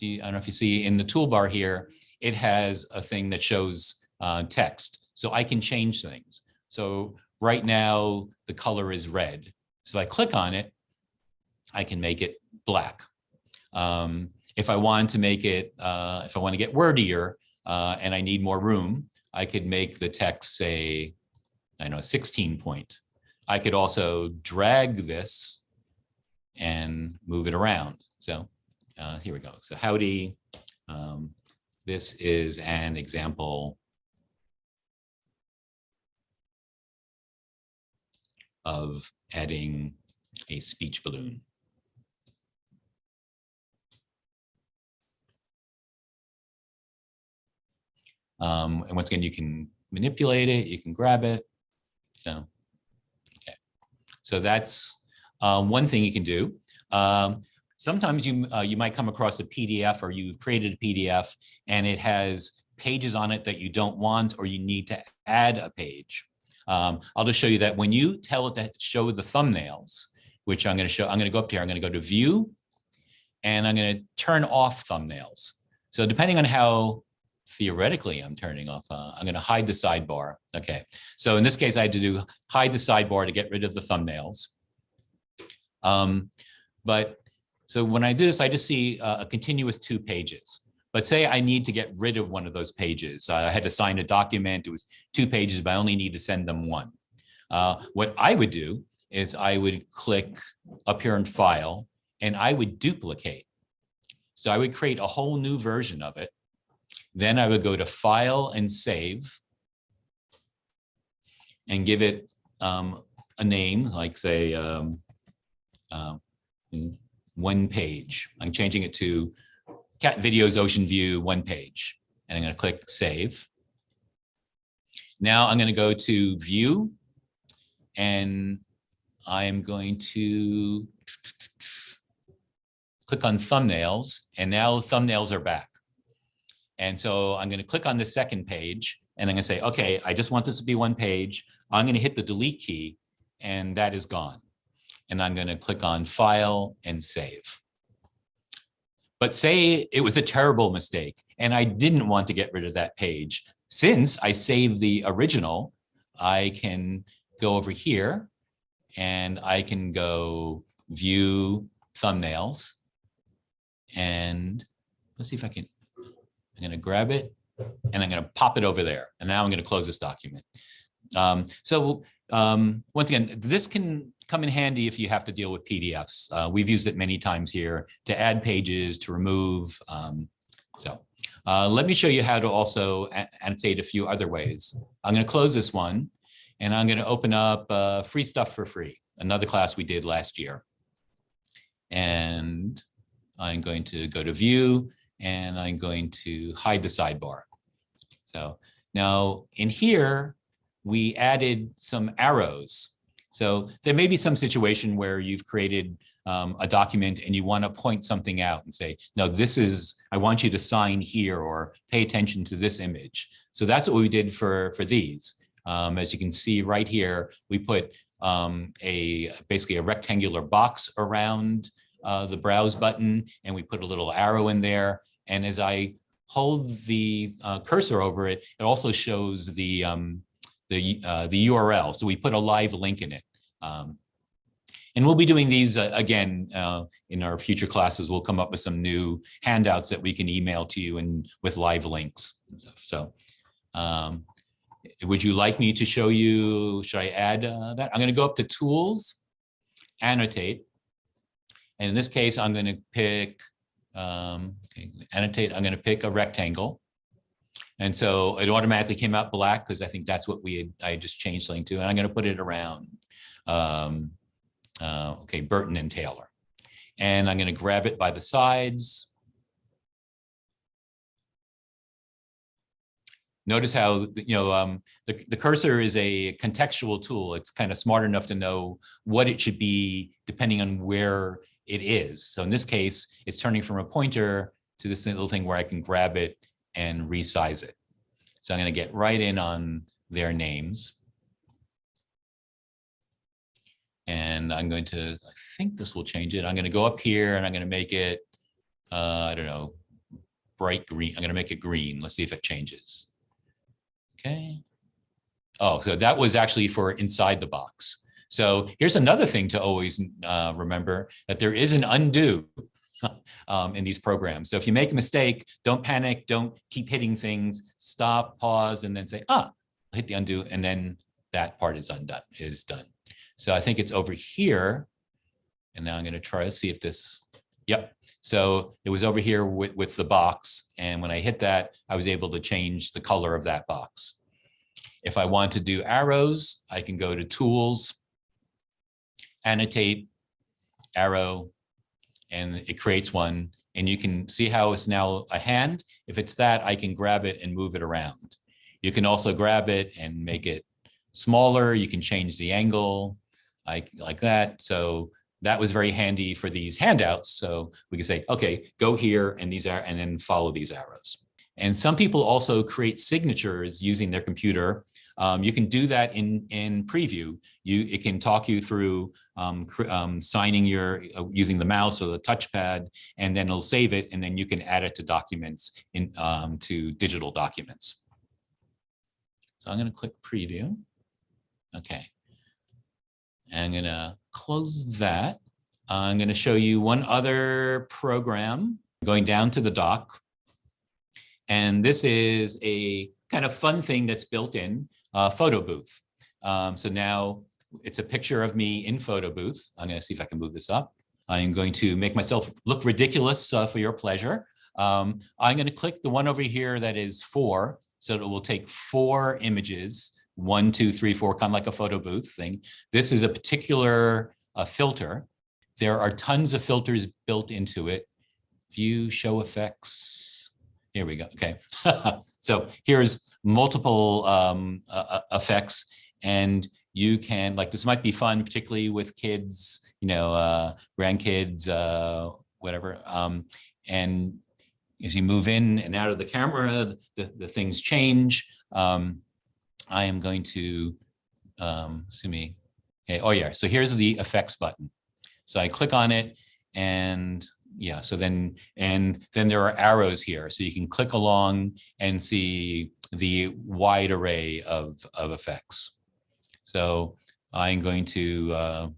Speaker 1: you, I don't know if you see in the toolbar here, it has a thing that shows uh, text. So I can change things. So right now the color is red. So if I click on it, I can make it black. Um, if I want to make it, uh, if I want to get wordier uh, and I need more room, I could make the text say, I know, 16 point. I could also drag this and move it around. So uh, here we go. So howdy. Um, this is an example of adding a speech balloon. Um, and once again, you can manipulate it, you can grab it. So, okay. So that's um, one thing you can do. Um, sometimes you uh, you might come across a PDF or you've created a PDF and it has pages on it that you don't want or you need to add a page. Um, I'll just show you that when you tell it to show the thumbnails, which I'm going to show, I'm going to go up here, I'm going to go to view and I'm going to turn off thumbnails. So depending on how theoretically I'm turning off, uh, I'm going to hide the sidebar. Okay. So in this case, I had to do hide the sidebar to get rid of the thumbnails. Um, but so when I do this, I just see uh, a continuous two pages. But say I need to get rid of one of those pages. I had to sign a document. It was two pages, but I only need to send them one. Uh, what I would do is I would click up here in file and I would duplicate. So I would create a whole new version of it. Then I would go to file and save and give it um, a name, like say um, uh, one page. I'm changing it to cat videos ocean view one page and I'm going to click save. Now I'm going to go to view and I am going to click on thumbnails and now thumbnails are back. And so I'm going to click on the second page and I'm going to say, okay, I just want this to be one page. I'm going to hit the delete key and that is gone. And I'm going to click on file and save. But say it was a terrible mistake and I didn't want to get rid of that page. Since I saved the original, I can go over here and I can go view thumbnails. And let's see if I can, I'm going to grab it and I'm going to pop it over there. And now I'm going to close this document. Um, so um, once again, this can come in handy if you have to deal with PDFs. Uh, we've used it many times here to add pages, to remove. Um, so uh, let me show you how to also annotate a few other ways. I'm going to close this one and I'm going to open up uh, free stuff for free, another class we did last year. And I'm going to go to view and I'm going to hide the sidebar. So now in here, we added some arrows so there may be some situation where you've created um, a document and you want to point something out and say, no, this is, I want you to sign here or pay attention to this image. So that's what we did for, for these. Um, as you can see right here, we put um, a basically a rectangular box around uh, the browse button and we put a little arrow in there. And as I hold the uh, cursor over it, it also shows the um, the, uh, the URL. So we put a live link in it. Um, and we'll be doing these uh, again uh, in our future classes. We'll come up with some new handouts that we can email to you and with live links. And stuff. So um, would you like me to show you, should I add uh, that? I'm going to go up to tools, annotate. And in this case, I'm going to pick, um, annotate, I'm going to pick a rectangle. And so it automatically came out black because I think that's what we had, I just changed something to, and I'm going to put it around, um, uh, okay, Burton and Taylor. And I'm going to grab it by the sides. Notice how, you know, um, the, the cursor is a contextual tool. It's kind of smart enough to know what it should be depending on where it is. So in this case, it's turning from a pointer to this little thing where I can grab it and resize it. So I'm going to get right in on their names. And I'm going to, I think this will change it. I'm going to go up here and I'm going to make it, uh, I don't know, bright green. I'm going to make it green. Let's see if it changes. Okay. Oh, so that was actually for inside the box. So here's another thing to always uh, remember that there is an undo um, in these programs. So if you make a mistake, don't panic, don't keep hitting things, stop, pause, and then say, ah, hit the undo, and then that part is undone, is done. So I think it's over here. And now I'm going to try to see if this, yep. So it was over here with, with the box. And when I hit that, I was able to change the color of that box. If I want to do arrows, I can go to tools, annotate, arrow, and it creates one. And you can see how it's now a hand. If it's that, I can grab it and move it around. You can also grab it and make it smaller. You can change the angle like, like that. So that was very handy for these handouts. So we can say, okay, go here and these are, and then follow these arrows. And some people also create signatures using their computer. Um, you can do that in, in preview. You, it can talk you through um, um, signing your, uh, using the mouse or the touchpad, and then it'll save it, and then you can add it to documents, in, um, to digital documents. So I'm gonna click preview. Okay. I'm gonna close that. I'm gonna show you one other program going down to the dock. And this is a kind of fun thing that's built in uh, photo booth. Um, so now it's a picture of me in photo booth. I'm going to see if I can move this up. I'm going to make myself look ridiculous uh, for your pleasure. Um, I'm going to click the one over here that is four. So it will take four images, one, two, three, four, kind of like a photo booth thing. This is a particular uh, filter. There are tons of filters built into it. View, show effects. Here we go. Okay. so here's multiple um, uh, effects and you can like this might be fun particularly with kids you know uh grandkids uh whatever um and as you move in and out of the camera the, the things change. Um i am going to um see me okay oh yeah so here's the effects button. So i click on it and yeah so then and then there are arrows here so you can click along and see the wide array of of effects so I'm going to uh,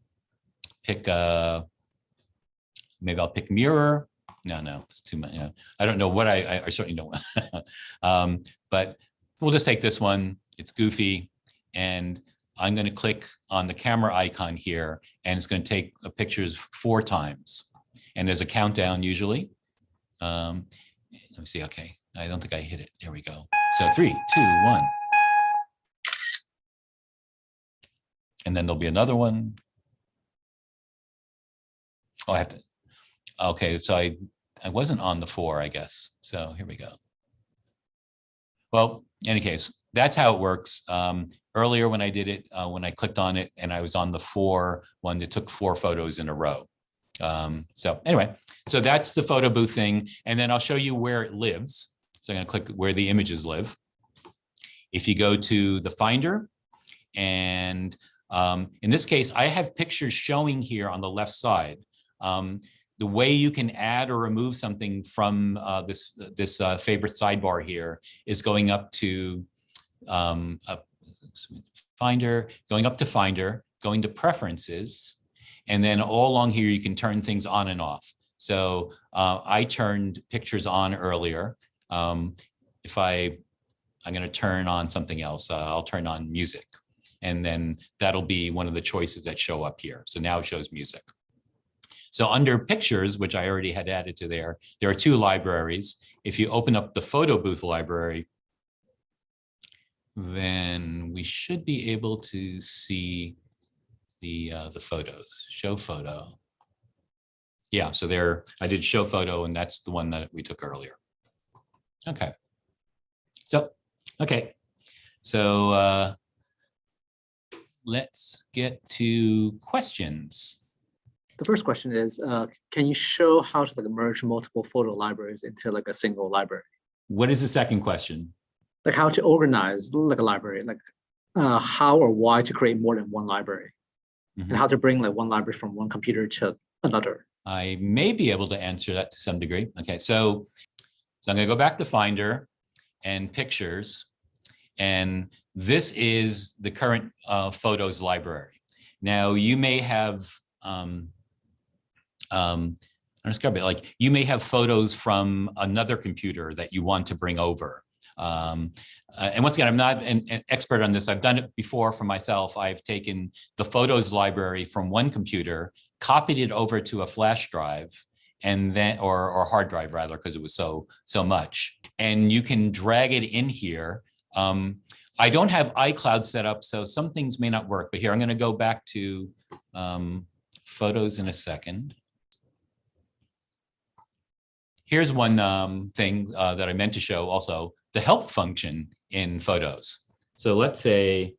Speaker 1: pick a, maybe I'll pick mirror. No, no, it's too much. Yeah. I don't know what I, I, I certainly don't. um, but we'll just take this one. It's goofy. And I'm going to click on the camera icon here, and it's going to take pictures four times. And there's a countdown usually. Um, let me see. Okay, I don't think I hit it. There we go. So three, two, one. And then there'll be another one. Oh, I have to, okay, so I, I wasn't on the four, I guess. So here we go. Well, in any case, that's how it works. Um, earlier when I did it, uh, when I clicked on it and I was on the four one that took four photos in a row. Um, so anyway, so that's the photo booth thing. And then I'll show you where it lives. So I'm gonna click where the images live. If you go to the Finder and um, in this case, I have pictures showing here on the left side. Um, the way you can add or remove something from uh, this this uh, favorite sidebar here is going up to um, Finder, going up to Finder, going to Preferences, and then all along here you can turn things on and off. So uh, I turned pictures on earlier. Um, if I, I'm going to turn on something else, uh, I'll turn on music and then that'll be one of the choices that show up here. So now it shows music. So under pictures, which I already had added to there, there are two libraries. If you open up the photo booth library, then we should be able to see the uh, the photos, show photo. Yeah, so there, I did show photo and that's the one that we took earlier. Okay. So, okay, so uh, let's get to questions.
Speaker 2: The first question is, uh, can you show how to like merge multiple photo libraries into like a single library?
Speaker 1: What is the second question?
Speaker 2: Like how to organize like a library, like uh, how or why to create more than one library
Speaker 1: Mhm.
Speaker 2: and how to bring like one library from one computer to another.
Speaker 1: I may be able to answer that to some degree. Okay, so, so I'm gonna go back to Finder and Pictures. And this is the current uh, Photos library. Now, you may have, um, um, I'll describe it like, you may have photos from another computer that you want to bring over. Um, uh, and once again, I'm not an, an expert on this. I've done it before for myself. I've taken the Photos library from one computer copied it over to a flash drive and then or or hard drive rather because it was so so much and you can drag it in here um i don't have icloud set up so some things may not work but here i'm going to go back to um photos in a second here's one um thing uh, that i meant to show also the help function in photos so let's say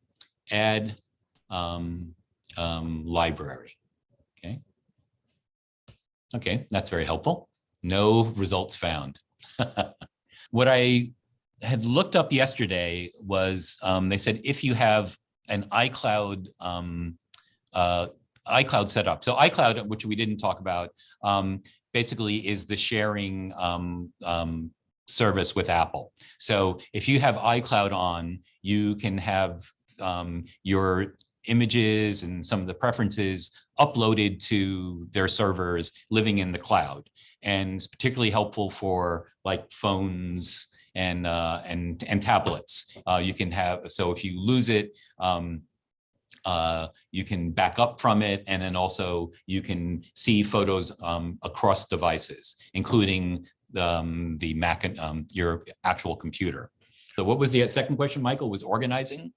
Speaker 1: add um, um library Okay, Okay, that's very helpful. No results found. what I had looked up yesterday was um, they said if you have an iCloud um, uh, iCloud set up. So iCloud, which we didn't talk about, um, basically is the sharing um, um, service with Apple. So if you have iCloud on, you can have um, your images and some of the preferences uploaded to their servers living in the cloud. And it's particularly helpful for like phones and uh, and and tablets. Uh, you can have so if you lose it, um, uh, you can back up from it, and then also you can see photos um, across devices, including um, the Mac, um, your actual computer. So what was the second question, Michael? Was organizing?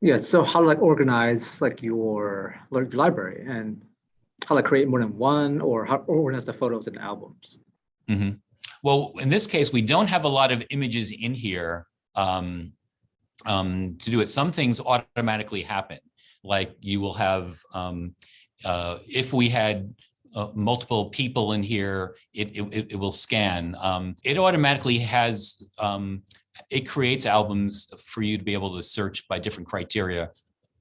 Speaker 2: Yeah, so how to like organize like your library and how to create more than one or how organize the photos and albums.
Speaker 1: Mhm. Well, in this case, we don't have a lot of images in here um, um, to do it. Some things automatically happen, like you will have, um, uh, if we had uh, multiple people in here, it, it, it will scan. Um, it automatically has, um, it creates albums for you to be able to search by different criteria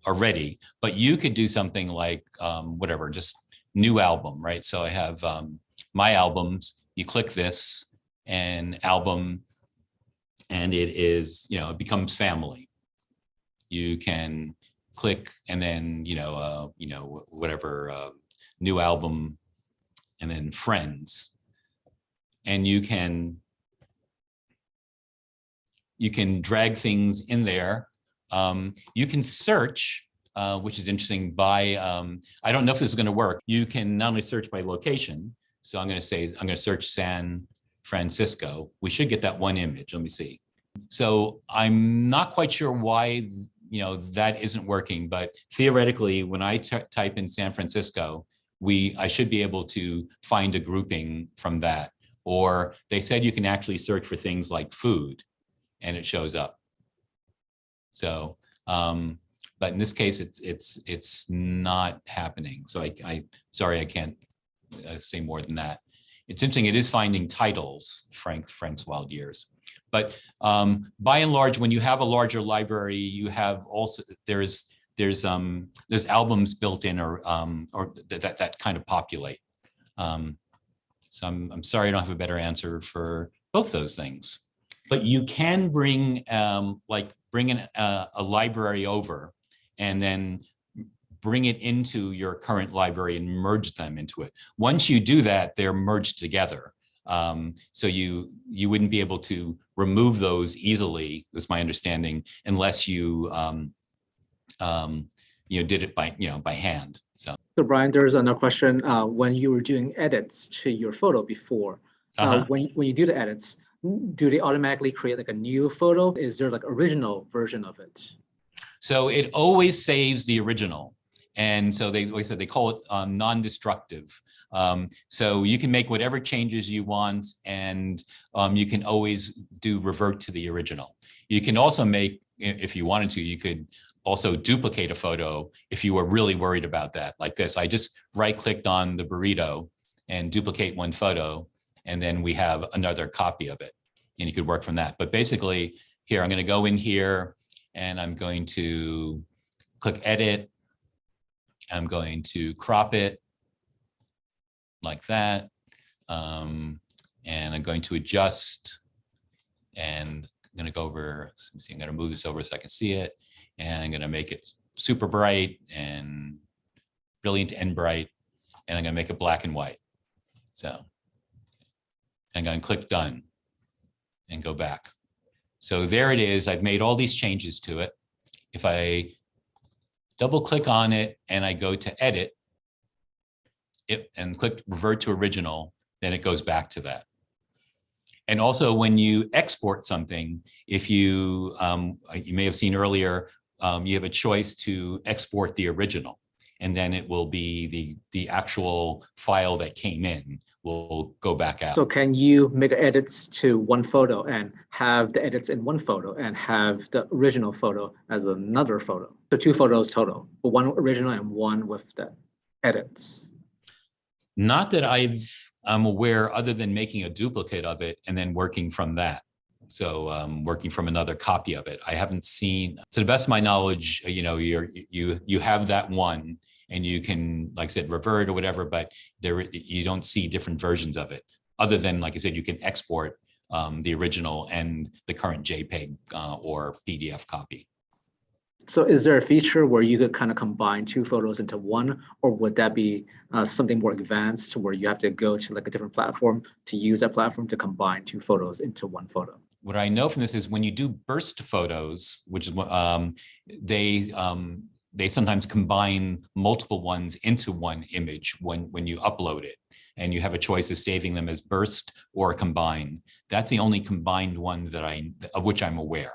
Speaker 1: already, but you could do something like um, whatever, just new album, right? So I have my albums, you click this and album, and it is, you know, it becomes family. You can click and then, you know, uh, you know, whatever, uh, new album, and then friends. And you can, you can drag things in there. Um, you can search, uh, which is interesting by, um, I don't know if this is going to work. You can not only search by location. So I'm going to say, I'm going to search San Francisco. We should get that one image. Let me see. So I'm not quite sure why, you know, that isn't working, but theoretically, when I type in San Francisco, we, I should be able to find a grouping from that. Or they said you can actually search for things like food and it shows up. So, um, but in this case, it's, it's, it's not happening. So I, I, sorry, I can't uh, say more than that. It's interesting, it is finding titles, Frank, Frank's Wild Years. But um, by and large, when you have a larger library, you have also, there's, there's, um, there's albums built in or, um, or th- that, that kind of populate. Um, so I'm, I'm sorry I don't have a better answer for both those things. But you can bring, um, like, bring an, uh, a library over and then bring it into your current library and merge them into it. Once you do that, they're merged together. Um, so you you wouldn't be able to remove those easily, was my understanding, unless you um, um, you know did it by you know by hand. So
Speaker 2: So Brian, there's another question. Uh, when you were doing edits to your photo before, uh,
Speaker 1: uh-huh.
Speaker 2: when, when you do the edits, do they automatically create like a new photo? Is there like original version of it?
Speaker 1: so it always saves the original. And so they, like I said, they call it um, non-destructive. Um, so you can make whatever changes you want and um, you can always do revert to the original. You can also make, if you wanted to, you could also duplicate a photo if you were really worried about that, like this. I just right-clicked on the burrito and duplicate one photo, and then we have another copy of it. And you could work from that. But basically, here, I'm going to go in here and I'm going to click edit. I'm going to crop it like that. Um, and I'm going to adjust and I'm going to go over, see, I'm going to move this over so I can see it. And I'm going to make it super bright and brilliant and bright. And I'm going to make it black and white. So I'm going to click done and go back. So there it is. I've made all these changes to it. If I double click on it and I go to edit it and click revert to original, then it goes back to that. And also when you export something, if you, um, you may have seen earlier, um, you have a choice to export the original. And then it will be the, the actual file that came in will go back out.
Speaker 2: So can you make edits to one photo and have the edits in one photo and have the original photo as another photo? So two photos total, one original and one with the edits.
Speaker 1: Not that I've, I'm aware, other than making a duplicate of it and then working from that. So um, working from another copy of it. I haven't seen, to the best of my knowledge, you know, you're, you, you have that one and you can, like I said, revert or whatever, but there, you don't see different versions of it. Other than, like I said, you can export um, the original and the current JPEG uh, or PDF copy.
Speaker 2: So is there a feature where you could kind of combine two photos into one, or would that be uh, something more advanced where you have to go to like a different platform to use that platform to combine two photos into one photo?
Speaker 1: what I know from this is when you do burst photos, which is what um, they um, they sometimes combine multiple ones into one image when when you upload it, and you have a choice of saving them as burst or combined. That's the only combined one that I of which I'm aware.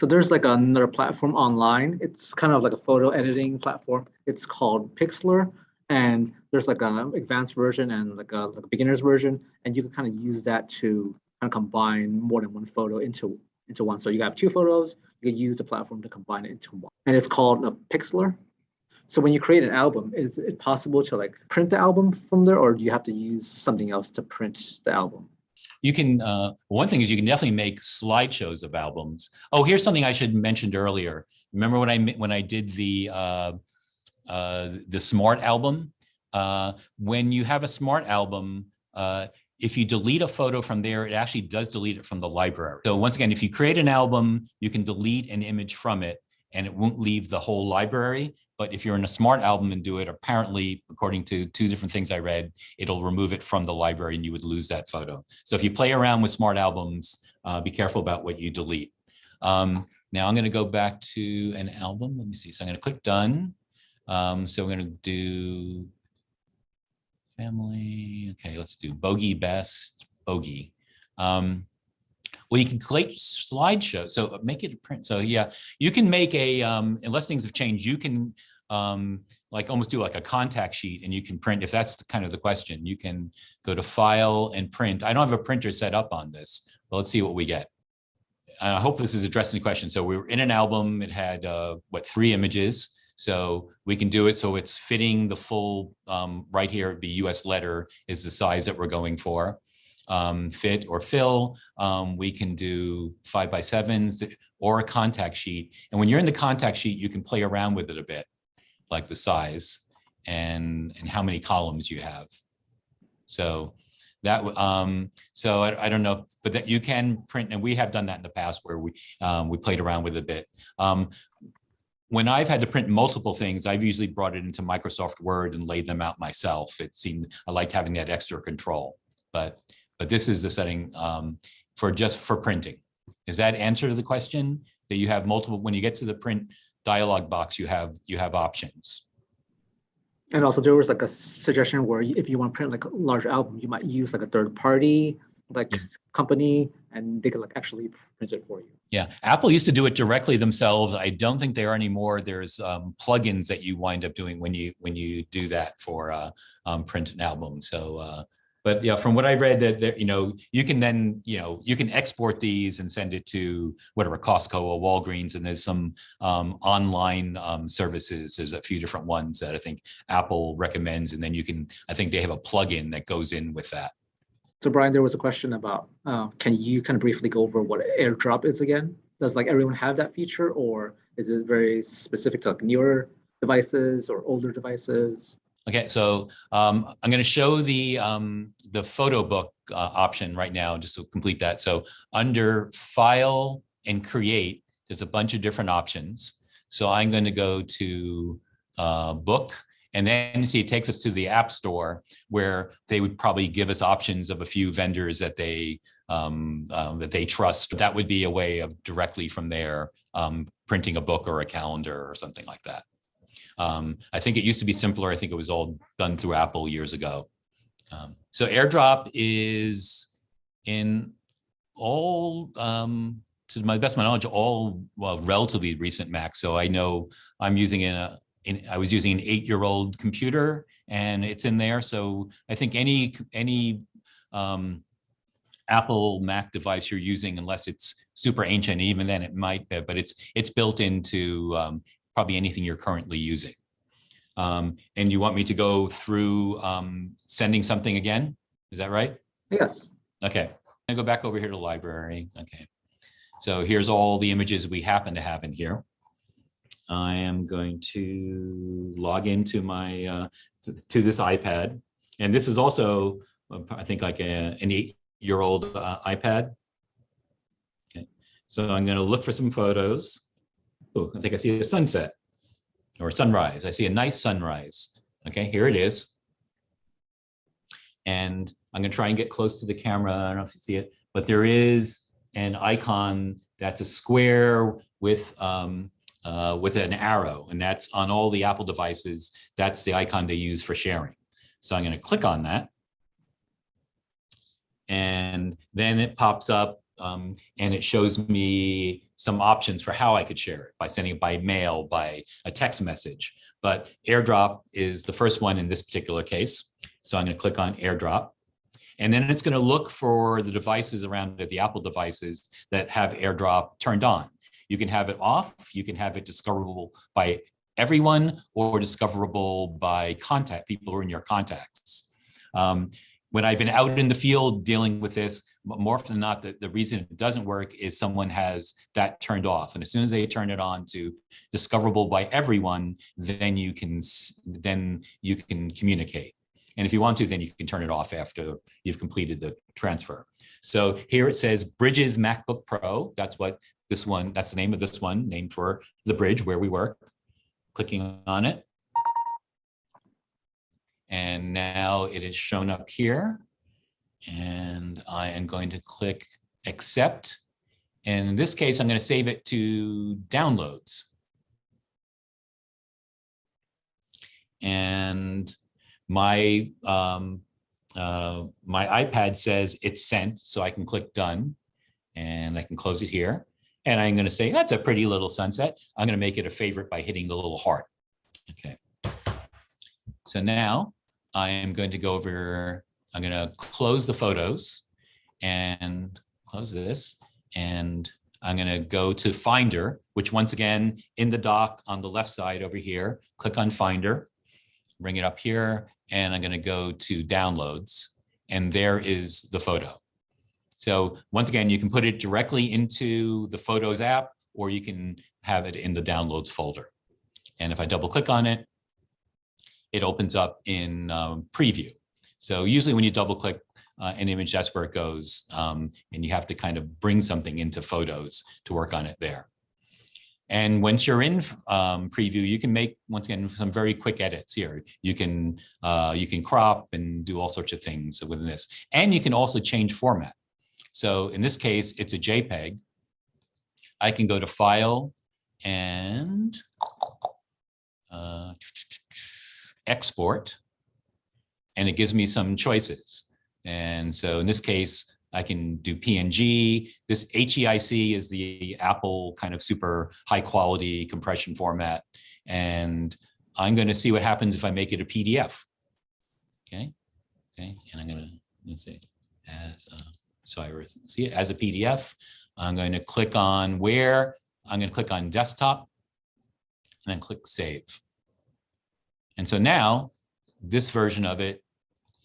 Speaker 2: So there's like another platform online. It's kind of like a photo editing platform. It's called Pixlr. And there's like an advanced version and like a, like a beginner's version. And you can kind of use that to kind of combine more than one photo into, into one. So you have two photos, you use the platform to combine it into one. And it's called a Pixlr. So when you create an album, is it possible to like print the album from there or do you have to use something else to print the album?
Speaker 1: You can, uh, one thing is you can definitely make slideshows of albums. Oh, here's something I should mentioned earlier. Remember when I when I did the uh, uh, the smart album? Uh, when you have a smart album, uh, if you delete a photo from there, it actually does delete it from the library. So once again, if you create an album, you can delete an image from it and it won't leave the whole library. But if you're in a smart album and do it, apparently, according to two different things I read, it'll remove it from the library and you would lose that photo. So if you play around with smart albums, uh, be careful about what you delete. Um, now I'm going to go back to an album. Let me see. So I'm going to click done. Um, so we're going to do family. Okay, let's do bogey best bogey. Um, well, you can create slideshow. So make it a print. So yeah, you can make a, um, unless things have changed, you can um, like almost do like a contact sheet and you can print, if that's the kind of the question, you can go to file and print. I don't have a printer set up on this, but let's see what we get. I hope this is addressing the question. So we were in an album, it had uh, what, three images. So we can do it so it's fitting the full, um, right here, the US letter is the size that we're going for. Um, fit or fill, um, we can do five by sevens or a contact sheet. And when you're in the contact sheet, you can play around with it a bit, like the size and, and how many columns you have. So that, um, so I, I don't know, but that you can print, and we have done that in the past where we, um, we played around with it a bit. Um, when I've had to print multiple things, I've usually brought it into Microsoft Word and laid them out myself. It seemed, I liked having that extra control, but, but this is the setting um, for just for printing. Is that answer to the question that you have multiple, when you get to the print dialog box, you have, you have options.
Speaker 2: And also there was like a suggestion where if you want to print like a large album, you might use like a third party like company and they could like actually print it for you.
Speaker 1: Yeah, Apple used to do it directly themselves. I don't think they are anymore. There's um, plugins that you wind up doing when you when you do that for uh, um, print an album. So, uh, but yeah, from what I read, that that you know you can then you know you can export these and send it to whatever Costco or Walgreens, and there's some um, online um, services. There's a few different ones that I think Apple recommends, and then you can. I think they have a plugin that goes in with that.
Speaker 2: So Brian, there was a question about, uh, can you kind of briefly go over what airdrop is again? Does like everyone have that feature or is it very specific to like newer devices or older devices?
Speaker 1: Okay, so um, I'm going to show the um, the photo book uh, option right now, just to complete that. So under File and Create, there's a bunch of different options. So I'm going to go to uh, Book, and then see it takes us to the App Store, where they would probably give us options of a few vendors that they um, um, that they trust. That would be a way of directly from there um, printing a book or a calendar or something like that. Um, I think it used to be simpler. I think it was all done through Apple years ago. Um, so AirDrop is in all, um, to my best of my knowledge, all well, relatively recent Macs. So I know I'm using a, in, I was using an eight-year-old computer and it's in there. So I think any any um, Apple Mac device you're using, unless it's super ancient, even then it might be, but it's it's built into um, probably anything you're currently using. Um, and you want me to go through um, sending something again? Is that right?
Speaker 2: Yes.
Speaker 1: Okay, I go back over here to library. Okay, so here's all the images we happen to have in here. I am going to log into my uh, to, to this iPad, and this is also uh, I think like a, an eight-year-old uh, iPad. Okay, so I'm going to look for some photos. Oh, I think I see a sunset or sunrise. I see a nice sunrise. Okay, here it is. And I'm going to try and get close to the camera. I don't know if you see it, but there is an icon that's a square with um, uh, with an arrow, and that's on all the Apple devices. That's the icon they use for sharing. So I'm going to click on that. And then it pops up um, and it shows me some options for how I could share it by sending it by mail, by a text message. But AirDrop is the first one in this particular case. So I'm going to click on AirDrop. And then it's going to look for the devices around it, the Apple devices that have AirDrop turned on. You can have it off, you can have it discoverable by everyone or discoverable by contact, people who are in your contacts. Um, when I've been out in the field dealing with this, more often than not, the, the reason it doesn't work is someone has that turned off. And as soon as they turn it on to discoverable by everyone, then you can then you can communicate. And if you want to, then you can turn it off after you've completed the transfer. So here it says Bridges MacBook Pro. That's what this one, that's the name of this one, named for the bridge where we work. Clicking on it. And now it is shown up here. And I am going to click accept. And in this case, I'm going to save it to downloads. And my um, uh, my iPad says it's sent, so I can click done and I can close it here. And I'm going to say, that's a pretty little sunset. I'm going to make it a favorite by hitting the little heart. Okay. So now I am going to go over, I'm going to close the photos and close this. And I'm going to go to Finder, which once again, in the dock on the left side over here, click on Finder, bring it up here, and I'm going to go to Downloads. And there is the photo. So once again, you can put it directly into the Photos app, or you can have it in the Downloads folder. And if I double click on it, it opens up in um, preview. So usually when you double click uh, an image, that's where it goes. Um, and you have to kind of bring something into photos to work on it there. And once you're in um, preview, you can make, once again, some very quick edits here. You can, uh, you can crop and do all sorts of things within this. And you can also change format. So in this case, it's a JPEG. I can go to File and uh, Export, and it gives me some choices. And so in this case, I can do PNG. This HEIC is the Apple kind of super high quality compression format. And I'm going to see what happens if I make it a PDF. Okay. Okay. And I'm going to, let's see, as, a, so I see it as a PDF. I'm going to click on where, I'm going to click on desktop and then click save. And so now this version of it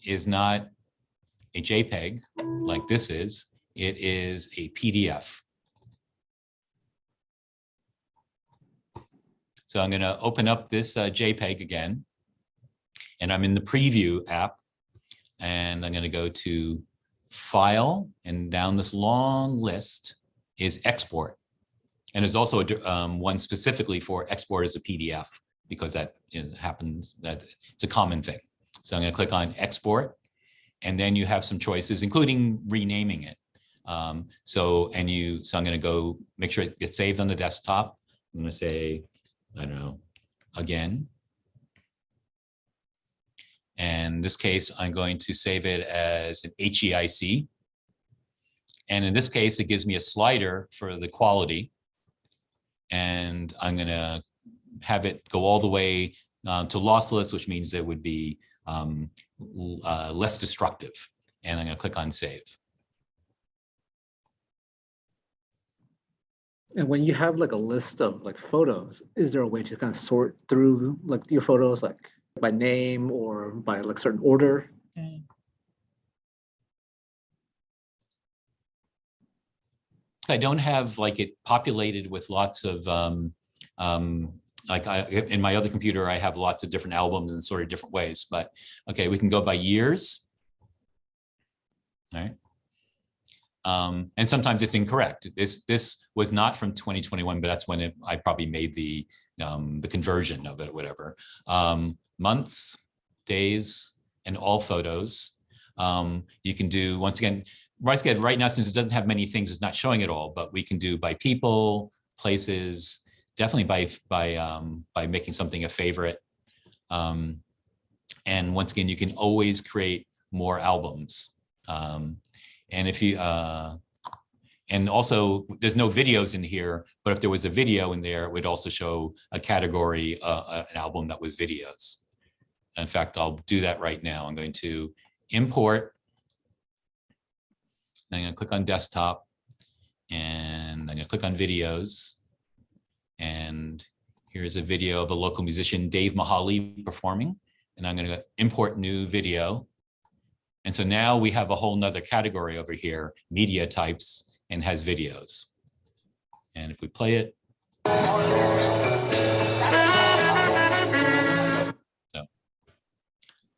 Speaker 1: is not a JPEG like this is, it is a PDF. So I'm going to open up this uh, JPEG again, and I'm in the preview app, and I'm going to go to File, and down this long list is Export. And there's also a, um, one specifically for export as a PDF because that happens, that it's a common thing. So I'm going to click on Export, and then you have some choices, including renaming it. Um, so, and you, so I'm going to go make sure it gets saved on the desktop. I'm going to say, I don't know, again. And in this case, I'm going to save it as an HEIC. And in this case, it gives me a slider for the quality. And I'm going to have it go all the way uh, to lossless, which means it would be um, uh, less destructive. And I'm going to click on save.
Speaker 2: And when you have like a list of like photos, is there a way to kind of sort through like your photos like by name or by like certain order?
Speaker 1: I don't have like it populated with lots of um, um, like I, in my other computer, I have lots of different albums in sort of different ways, but okay, we can go by years. All right. Um, and sometimes it's incorrect. This this was not from 2021, but that's when it, I probably made the um, the conversion of it, whatever. Um, months, days, and all photos. Um, you can do once again. RiseGuide right now, since it doesn't have many things, it's not showing it all, but we can do by people, places, definitely by by um, by making something a favorite. Um, and once again, you can always create more albums. Um, and if you uh, and also there's no videos in here, but if there was a video in there, it would also show a category, uh, an album that was videos. In fact, I'll do that right now. I'm going to import. I'm going to click on desktop and I'm going to click on videos. And here's a video of a local musician, Dave Mahali, performing. And I'm going to import new video. And so now we have a whole nother category over here, media types, and has videos. And if we play it. So,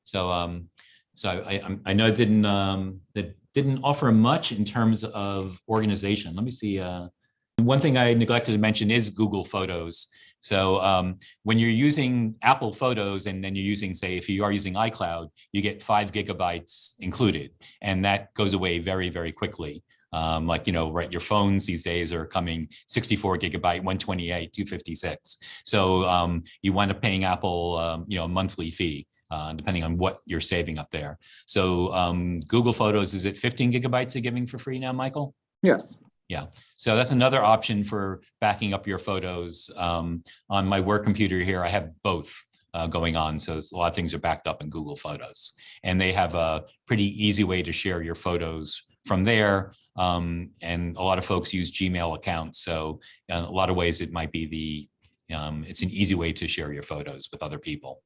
Speaker 1: so, um, so I, I, I know it didn't, um, that didn't offer much in terms of organization. Let me see. Uh, one thing I neglected to mention is Google Photos. So um, when you're using Apple Photos and then you're using, say, if you are using iCloud, you get five gigabytes included, and that goes away very, very quickly. Um, like, you know, right, your phones these days are coming 64 gigabyte, 128, 256. So um, you wind up paying Apple, um, you know, a monthly fee. Uh, depending on what you're saving up there. So um, Google Photos, is it 15 gigabytes they're giving for free now, Michael?
Speaker 2: Yes.
Speaker 1: Yeah, so that's another option for backing up your photos. Um, on my work computer here, I have both uh, going on. So a lot of things are backed up in Google Photos. And they have a pretty easy way to share your photos from there. Um, and a lot of folks use Gmail accounts. So in a lot of ways, it might be the, um, it's an easy way to share your photos with other people.